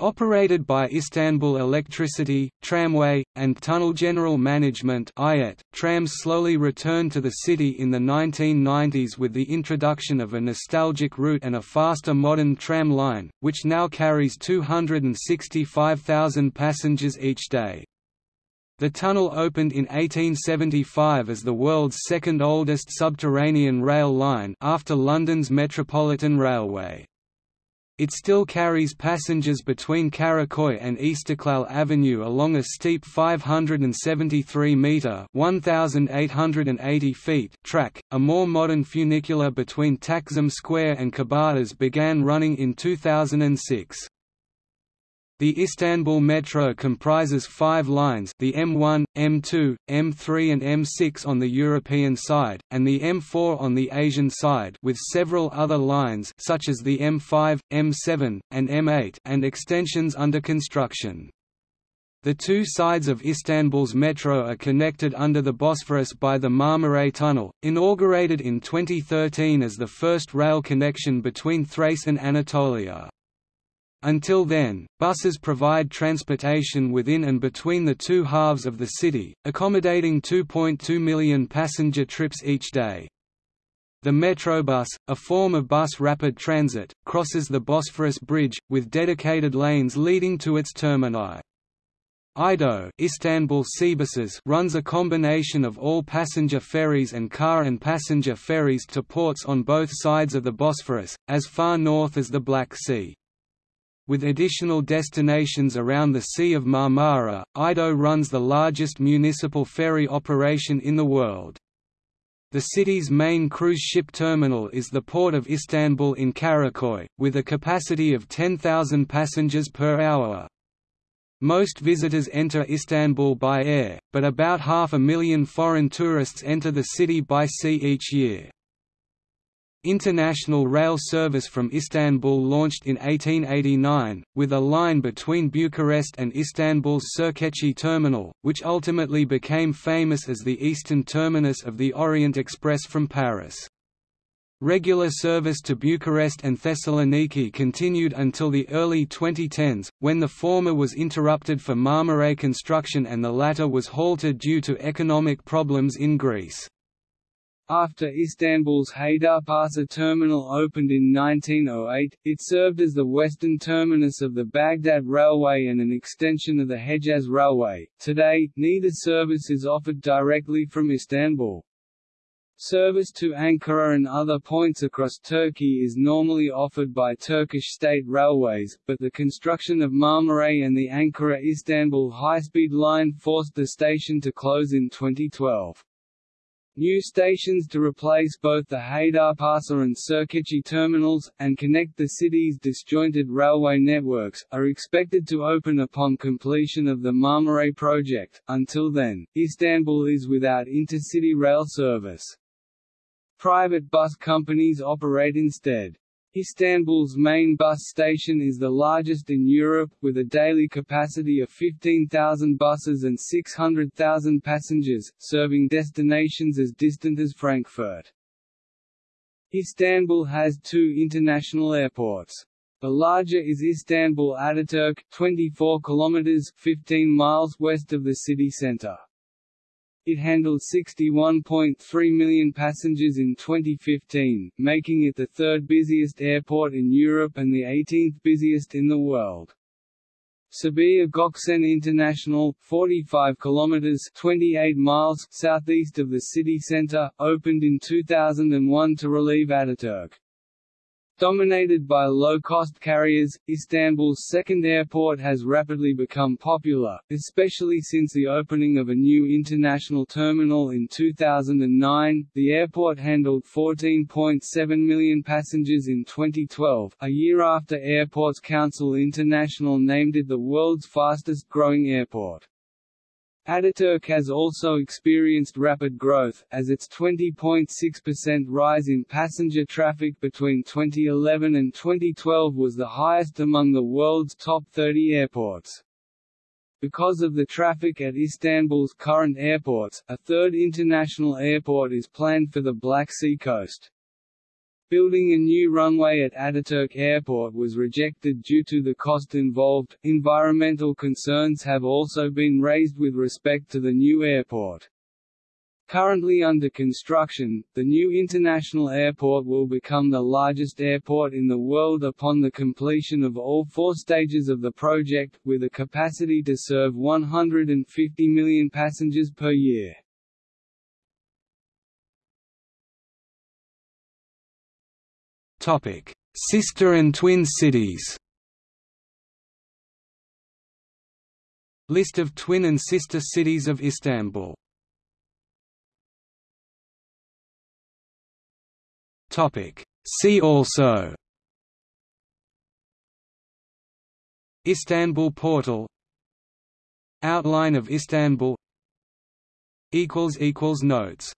Operated by Istanbul Electricity, Tramway, and Tunnel General Management trams slowly returned to the city in the 1990s with the introduction of a nostalgic route and a faster modern tram line, which now carries 265,000 passengers each day. The tunnel opened in 1875 as the world's second oldest subterranean rail line after London's Metropolitan Railway. it still carries passengers between Karaköy and Istiklal Avenue along a steep 573-metre (1,880 feet) track. A more modern funicular between Taksim Square and Kabataş began running in 2006. The Istanbul Metro comprises five lines the M1, M2, M3 and M6 on the European side, and the M4 on the Asian side with several other lines such as the M5, M7, and M8 and extensions under construction. The two sides of Istanbul's metro are connected under the Bosphorus by the Marmaray Tunnel, inaugurated in 2013 as the first rail connection between Thrace and Anatolia. Until then, buses provide transportation within and between the two halves of the city, accommodating 2.2 million passenger trips each day. The Metrobus, a form of bus rapid transit, crosses the Bosphorus Bridge, with dedicated lanes leading to its termini. IDO Istanbul Seabuses runs a combination of all passenger ferries and car and passenger ferries to ports on both sides of the Bosphorus, as far north as the Black Sea. With additional destinations around the Sea of Marmara, IDO runs the largest municipal ferry operation in the world. The city's main cruise ship terminal is the Port of Istanbul in Karaköy, with a capacity of 10,000 passengers per hour. Most visitors enter Istanbul by air, but about half a million foreign tourists enter the city by sea each year. International rail service from Istanbul launched in 1889, with a line between Bucharest and Istanbul's Sirkeci terminal, which ultimately became famous as the eastern terminus of the Orient Express from Paris. Regular service to Bucharest and Thessaloniki continued until the early 2010s, when the former was interrupted for Marmaray construction and the latter was halted due to economic problems in Greece. After Istanbul's Haydarpasa terminal opened in 1908, it served as the western terminus of the Baghdad Railway and an extension of the Hejaz Railway. Today, neither service is offered directly from Istanbul. Service to Ankara and other points across Turkey is normally offered by Turkish state railways, but the construction of Marmaray and the Ankara-Istanbul high-speed line forced the station to close in 2012. New stations to replace both the Haydarpasa and Sirkeci terminals, and connect the city's disjointed railway networks, are expected to open upon completion of the Marmaray project. Until then, Istanbul is without intercity rail service. Private bus companies operate instead. Istanbul's main bus station is the largest in Europe, with a daily capacity of 15,000 buses and 600,000 passengers, serving destinations as distant as Frankfurt. Istanbul has two international airports. The larger is Istanbul Ataturk, 24 kilometers (15 miles) west of the city center. It handled 61.3 million passengers in 2015, making it the third busiest airport in Europe and the 18th busiest in the world. Sabiha Gökçen International, 45 kilometers (28 miles) southeast of the city center, opened in 2001 to relieve Ataturk. Dominated by low-cost carriers, Istanbul's second airport has rapidly become popular, especially since the opening of a new international terminal in 2009. The airport handled 14.7 million passengers in 2012, a year after Airports Council International named it the world's fastest-growing airport. Ataturk has also experienced rapid growth, as its 20.6% rise in passenger traffic between 2011 and 2012 was the highest among the world's top 30 airports. Because of the traffic at Istanbul's current airports, a third international airport is planned for the Black Sea coast. Building a new runway at Ataturk Airport was rejected due to the cost involved. Environmental concerns have also been raised with respect to the new airport. Currently under construction, the new international airport will become the largest airport in the world upon the completion of all four stages of the project, with a capacity to serve 150 million passengers per year. Sister and twin cities. List of twin and sister cities of Istanbul. See also. Istanbul portal. Outline of Istanbul. Notes